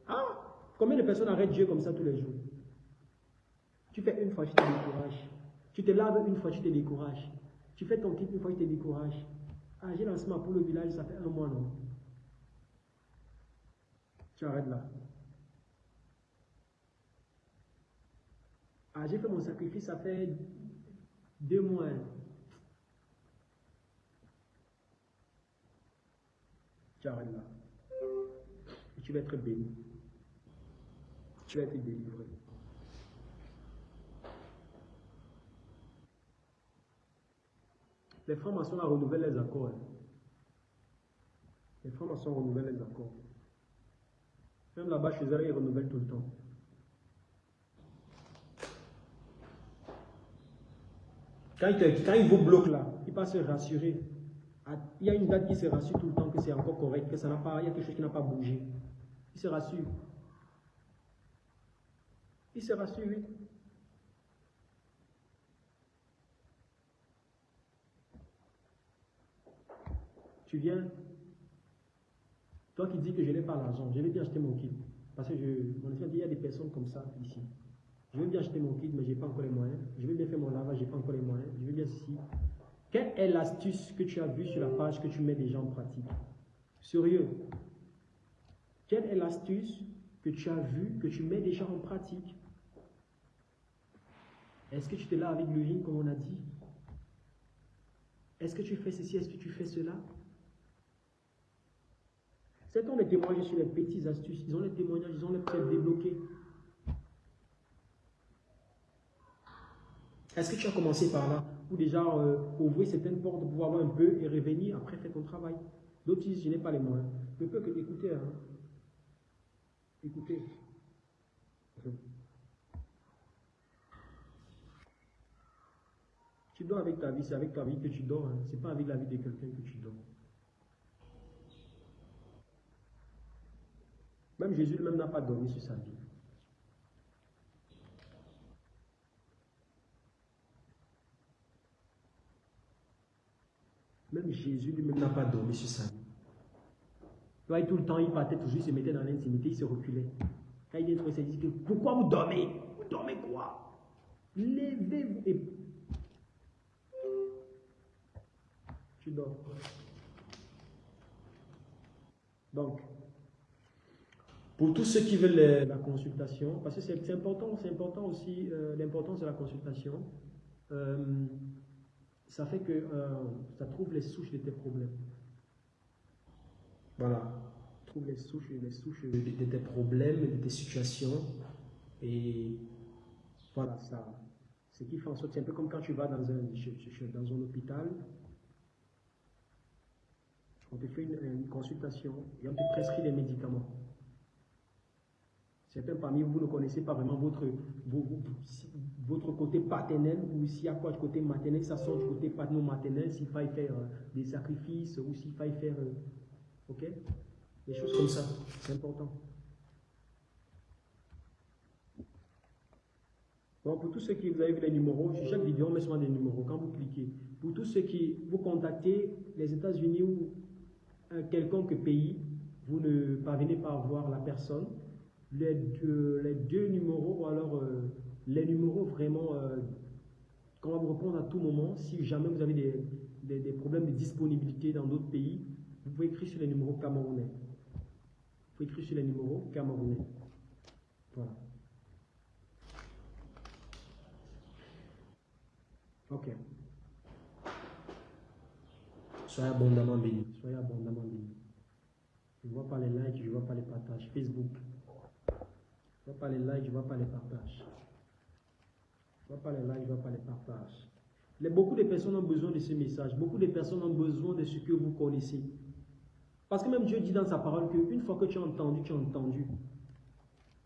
Ah? Combien de personnes arrêtent Dieu comme ça tous les jours? Tu fais une fois, tu te décourages. Tu te laves une fois, tu te décourages. Tu fais ton kit une fois, tu te décourages. Ah, j'ai lancé ma pour le village, ça fait un mois, non? Tu arrêtes là. Ah, j'ai fait mon sacrifice, ça fait deux mois. Tu arrêtes là. Et tu vas être béni. Tu vas être délivré. Les francs-maçons renouvellent les accords. Hein. Les francs-maçons renouvellent les accords. Même là-bas, chez eux, ils renouvellent tout le temps. Quand il, vous bloque là, il va se rassurer. Ah, il y a une date qui se rassure tout le temps que c'est encore correct, que ça n'a pas, il y a quelque chose qui n'a pas bougé. Il se rassure. Il se rassure, oui. Tu viens, toi qui dis que je n'ai pas l'argent, je vais bien acheter mon kit. Parce que je, mon il y a des personnes comme ça ici. Je veux bien acheter mon kit, mais je n'ai pas encore les moyens. Je veux bien faire mon lavage, je n'ai pas encore les moyens. Je veux bien ceci. Quelle est l'astuce que tu as vue sur la page que tu mets déjà en pratique? Sérieux. Quelle est l'astuce que tu as vu, que tu mets déjà en pratique? Est-ce que tu te laves avec l'urine comme on a dit? Est-ce que tu fais ceci? Est-ce que tu fais cela? C'est ont les témoignages sur les petites astuces? Ils ont les témoignages, ils ont les prêts débloqués. Est-ce que tu as commencé par là? Ou déjà euh, ouvrir certaines portes pour voir un peu et revenir, après faire ton travail D'autres disent, je n'ai pas les moyens. Ne peux que écouter. Hein. Écoutez. Tu dors avec ta vie, c'est avec ta vie que tu dors. Hein. Ce n'est pas avec la vie de quelqu'un que tu dors. Même Jésus lui-même n'a pas dormi sur sa vie. Même Jésus lui-même n'a pas dormi sur sa tout le temps, il partait toujours, il se mettait dans l'intimité, il se reculait. Quand il vient il dit pourquoi vous dormez? Vous dormez quoi? Levez-vous et... Tu dors. Donc, pour tous ceux qui veulent la consultation, parce que c'est important, c'est important aussi euh, l'importance de la consultation, euh, ça fait que euh, ça trouve les souches de tes problèmes. Voilà. Trouve les souches, les souches de, tes problèmes, de tes situations. Et voilà, ça. Ce qui fait en sorte, c'est un peu comme quand tu vas dans un, dans un hôpital, on te fait une, consultation et on te prescrit des médicaments. Certains parmi vous ne connaissez pas vraiment votre, votre côté paternel ou s'il y a quoi du côté maternel, ça sort du côté paternel, s'il faille faire euh, des sacrifices ou s'il faille faire euh, Ok? Des choses comme ça, c'est important. Bon, pour tous ceux qui vous avez vu les numéros, sur chaque vidéo, on met souvent des numéros quand vous cliquez. Pour tous ceux qui vous contactez, les États-Unis ou un quelconque pays, vous ne parvenez pas à voir la personne, les deux, les deux numéros, ou alors euh, les numéros vraiment euh, qu'on va vous répondre à tout moment, si jamais vous avez des, des problèmes de disponibilité dans d'autres pays, vous pouvez écrire sur les numéros camerounais. Vous pouvez écrire sur les numéros camerounais. Voilà. Ok. Soyez abondamment bénis. Soyez abondamment bénis. Je ne vois pas les likes, je ne vois pas les partages. Facebook. Je ne vois pas les likes, je ne vois pas les partages. Je ne vois pas les likes, je ne vois pas les partages. beaucoup de personnes ont besoin de ce message. Beaucoup de personnes ont besoin de ce que vous connaissez. Parce que même Dieu dit dans sa parole qu'une fois que tu as entendu, tu as entendu.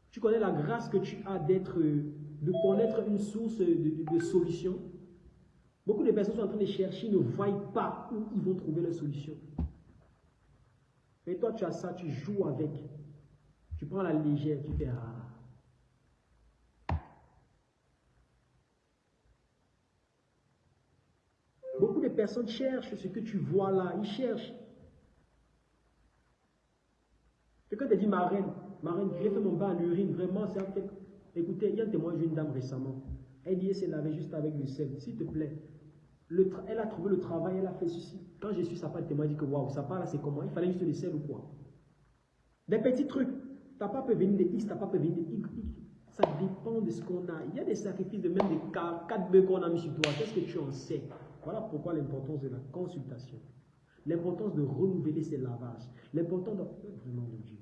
Tu connais la grâce que tu as d'être, de connaître une source de, solution. Beaucoup de personnes sont en train de chercher, ne voient pas où ils vont trouver la solution. Mais toi, tu as ça, tu joues avec. Tu prends la légère, tu fais ah. Beaucoup de personnes cherchent ce que tu vois là. Ils cherchent. Quelqu'un te dit, ma reine, ma reine, j'ai mon bain en urine, vraiment, c'est Écoutez, il y a un témoin d'une dame récemment. Elle dit, elle s'est lavée juste avec le sel. S'il te plaît, le elle a trouvé le travail, elle a fait ceci. Quand je suis sa part, le témoin dit que waouh, ça part là, c'est comment? Il fallait juste le sel ou quoi? Des petits trucs. Ta pas peut venir de X, ta pas peut venir de Y. Ça dépend de ce qu'on a. Il y a des sacrifices de même des 4 bœufs qu'on a mis sur toi. Qu'est-ce que tu en sais? Voilà pourquoi l'importance de la consultation. L'importance de renouveler ses lavages. L'importance de... Vraiment de Dieu.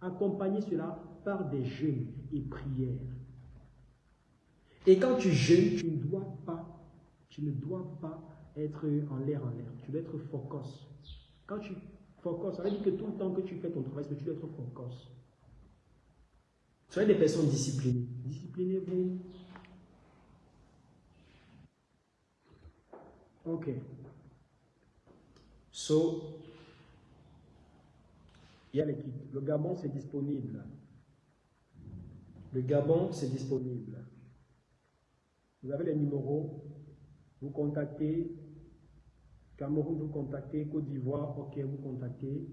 Accompagner cela par des jeûnes et prières. Et quand tu jeûnes, tu ne dois pas, tu ne dois pas être en l'air en l'air. Tu dois être focus. Quand tu focus, ça veut dire que tout le temps que tu fais ton travail, tu dois être focus. Soyez des personnes disciplinées. Disciplinez-vous. Ok. So, il y a l'équipe. Le Gabon, c'est disponible. Le Gabon, c'est disponible. Vous avez les numéros. Vous contactez. Cameroun, vous contactez. Côte d'Ivoire, ok, vous contactez.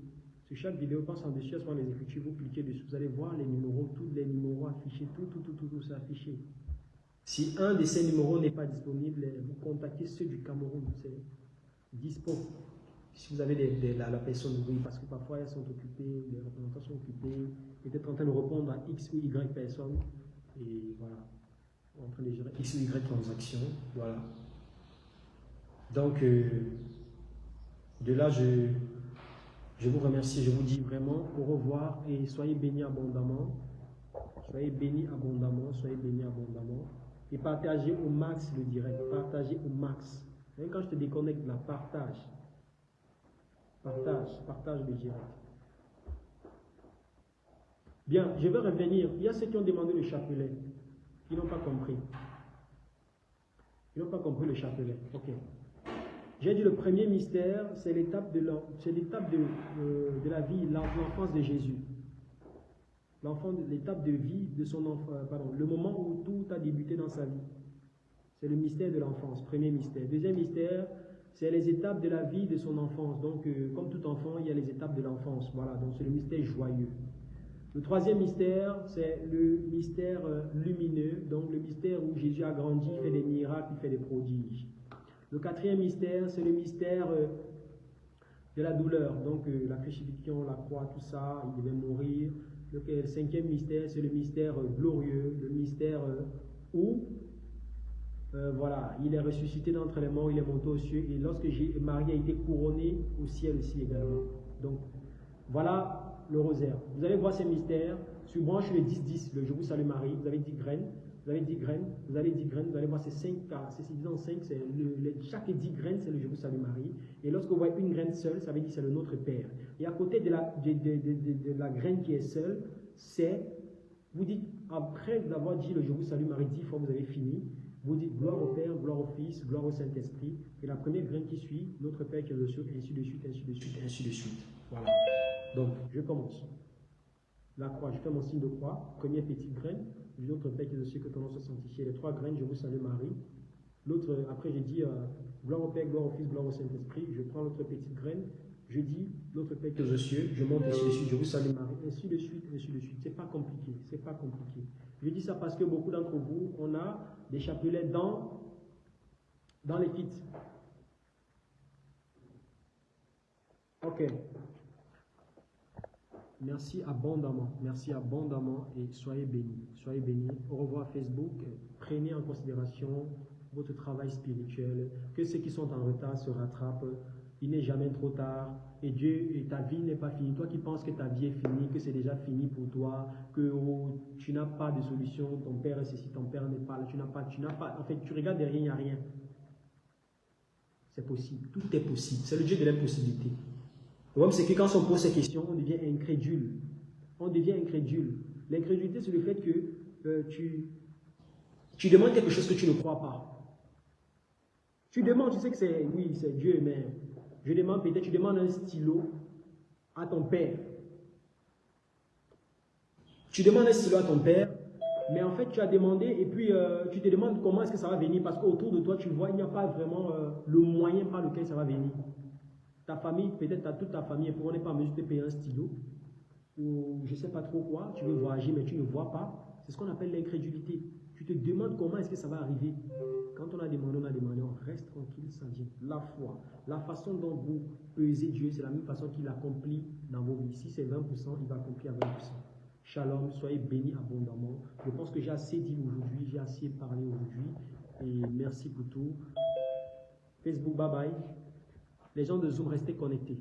Sur chaque vidéo, passe en dessus, soit les écritures, vous cliquez dessus. Vous allez voir les numéros, tous les numéros affichés, tout, tout, tout, tout, tout, ça affiché. Si un de ces numéros n'est pas disponible, vous contactez ceux du Cameroun. C'est dispo. si vous avez la, personne, oui, parce que parfois elles sont occupées, les représentants sont occupés, peut-être en train de répondre à X ou Y personnes, et voilà, en train de gérer X ou Y transactions, voilà. Donc, euh, de là, je, je vous remercie, je vous dis vraiment au revoir et soyez bénis abondamment. Soyez bénis abondamment, soyez bénis abondamment. Et partagez au max le direct, partagez au max. Même quand je te déconnecte la partage. Partage, partage le direct. Bien, je vais revenir. Il y a ceux qui ont demandé le chapelet. Ils n'ont pas compris. Ils n'ont pas compris le chapelet. Ok. J'ai dit le premier mystère, c'est l'étape de, l'étape de, euh, de, la vie, l'enfance de Jésus. L'enfant, l'étape de vie de son enfant, euh, pardon, le moment où tout a débuté dans sa vie. C'est le mystère de l'enfance, premier mystère. Deuxième mystère, c'est les étapes de la vie de son enfance. Donc, euh, comme tout enfant, il y a les étapes de l'enfance. Voilà, donc c'est le mystère joyeux. Le troisième mystère, c'est le mystère lumineux, donc le mystère où Jésus a grandi, fait des miracles, il fait des prodiges. Le quatrième mystère, c'est le mystère euh, de la douleur. Donc euh, la crucifixion, la croix, tout ça, il devait mourir. Le, cinquième mystère, c'est le mystère euh, glorieux, le mystère où voilà, il est ressuscité d'entre les morts, il est monté aux cieux, et lorsque Marie a été couronnée au ciel aussi également. Donc, voilà le rosaire. Vous allez voir ces mystères sur branche le 10-10, le Je vous salue Marie, vous avez 10 graines, vous avez 10 graines, vous avez 10 graines, vous allez voir ces 5 cas, c'est 5, c'est chaque 10 graines, c'est le Je vous salue Marie. Et lorsque vous voyez une graine seule, ça veut dire c'est le Notre Père. Et à côté de la, graine qui est seule, c'est, vous dites, après avoir dit le Je vous salue Marie 10 fois, vous avez fini, vous dites gloire au Père, gloire au Fils, gloire au Saint-Esprit. Et la première graine qui suit, Notre Père qui est au ciel, ainsi de suite, ainsi de suite, ainsi de suite. Voilà. Donc, je commence. La croix, je fais mon signe de croix, première petite graine, L'autre Père qui est aussi que ton nom soit sanctifié. Les trois graines, je vous salue Marie. L'autre, après j'ai dit, euh, gloire au Père, gloire au Fils, gloire au Saint-Esprit. Je prends l'autre petite graine. Je dis, l'autre Père est aux cieux, je monte ainsi de je vous salue Marie, ainsi de suite, ainsi de suite. C'est pas compliqué, c'est pas compliqué. Je dis ça parce que beaucoup d'entre vous, on a des chapelets dans, dans les kits. Ok. Merci abondamment, merci abondamment et soyez bénis, soyez bénis. Au revoir Facebook, prenez en considération votre travail spirituel, que ceux qui sont en retard se rattrapent, il n'est jamais trop tard et Dieu ta vie n'est pas finie. Toi qui penses que ta vie est finie, que c'est déjà fini pour toi, que oh, tu n'as pas de solution, ton père est ceci, ton père n'est pas là, tu n'as pas, tu n'as pas, en fait, tu regardes derrière, il n'y a rien. C'est possible, tout est possible. C'est le Dieu de l'impossibilité. Le problème, c'est que quand on pose ces questions, on devient incrédule. On devient incrédule. L'incrédulité, c'est le fait que euh, tu, tu demandes quelque chose que tu ne crois pas. Tu demandes, tu sais que c'est, oui, c'est Dieu, mais je demande peut-être, tu demandes un stylo à ton père. Tu demandes un stylo à ton père, mais en fait, tu as demandé et puis euh, tu te demandes comment est-ce que ça va venir parce qu'autour de toi, tu vois, il n'y a pas vraiment euh, le moyen par lequel ça va venir. Ta famille, peut-être toute ta famille, pour n'est pas en mesure de payer un stylo, ou je ne sais pas trop quoi, tu veux voyager mais tu ne vois pas. C'est ce qu'on appelle l'incrédulité. Tu te demandes comment est-ce que ça va arriver. Quand on a demandé, on a demandé, on reste tranquille, ça vient. La foi, la façon dont vous pesez Dieu, c'est la même façon qu'il accomplit dans vos vies. Si c'est 20%, il va accomplir à 20%. Shalom, soyez bénis abondamment. Je pense que j'ai assez dit aujourd'hui, j'ai assez parlé aujourd'hui. Et merci pour tout. Facebook, bye bye. Les gens de Zoom, restez connectés.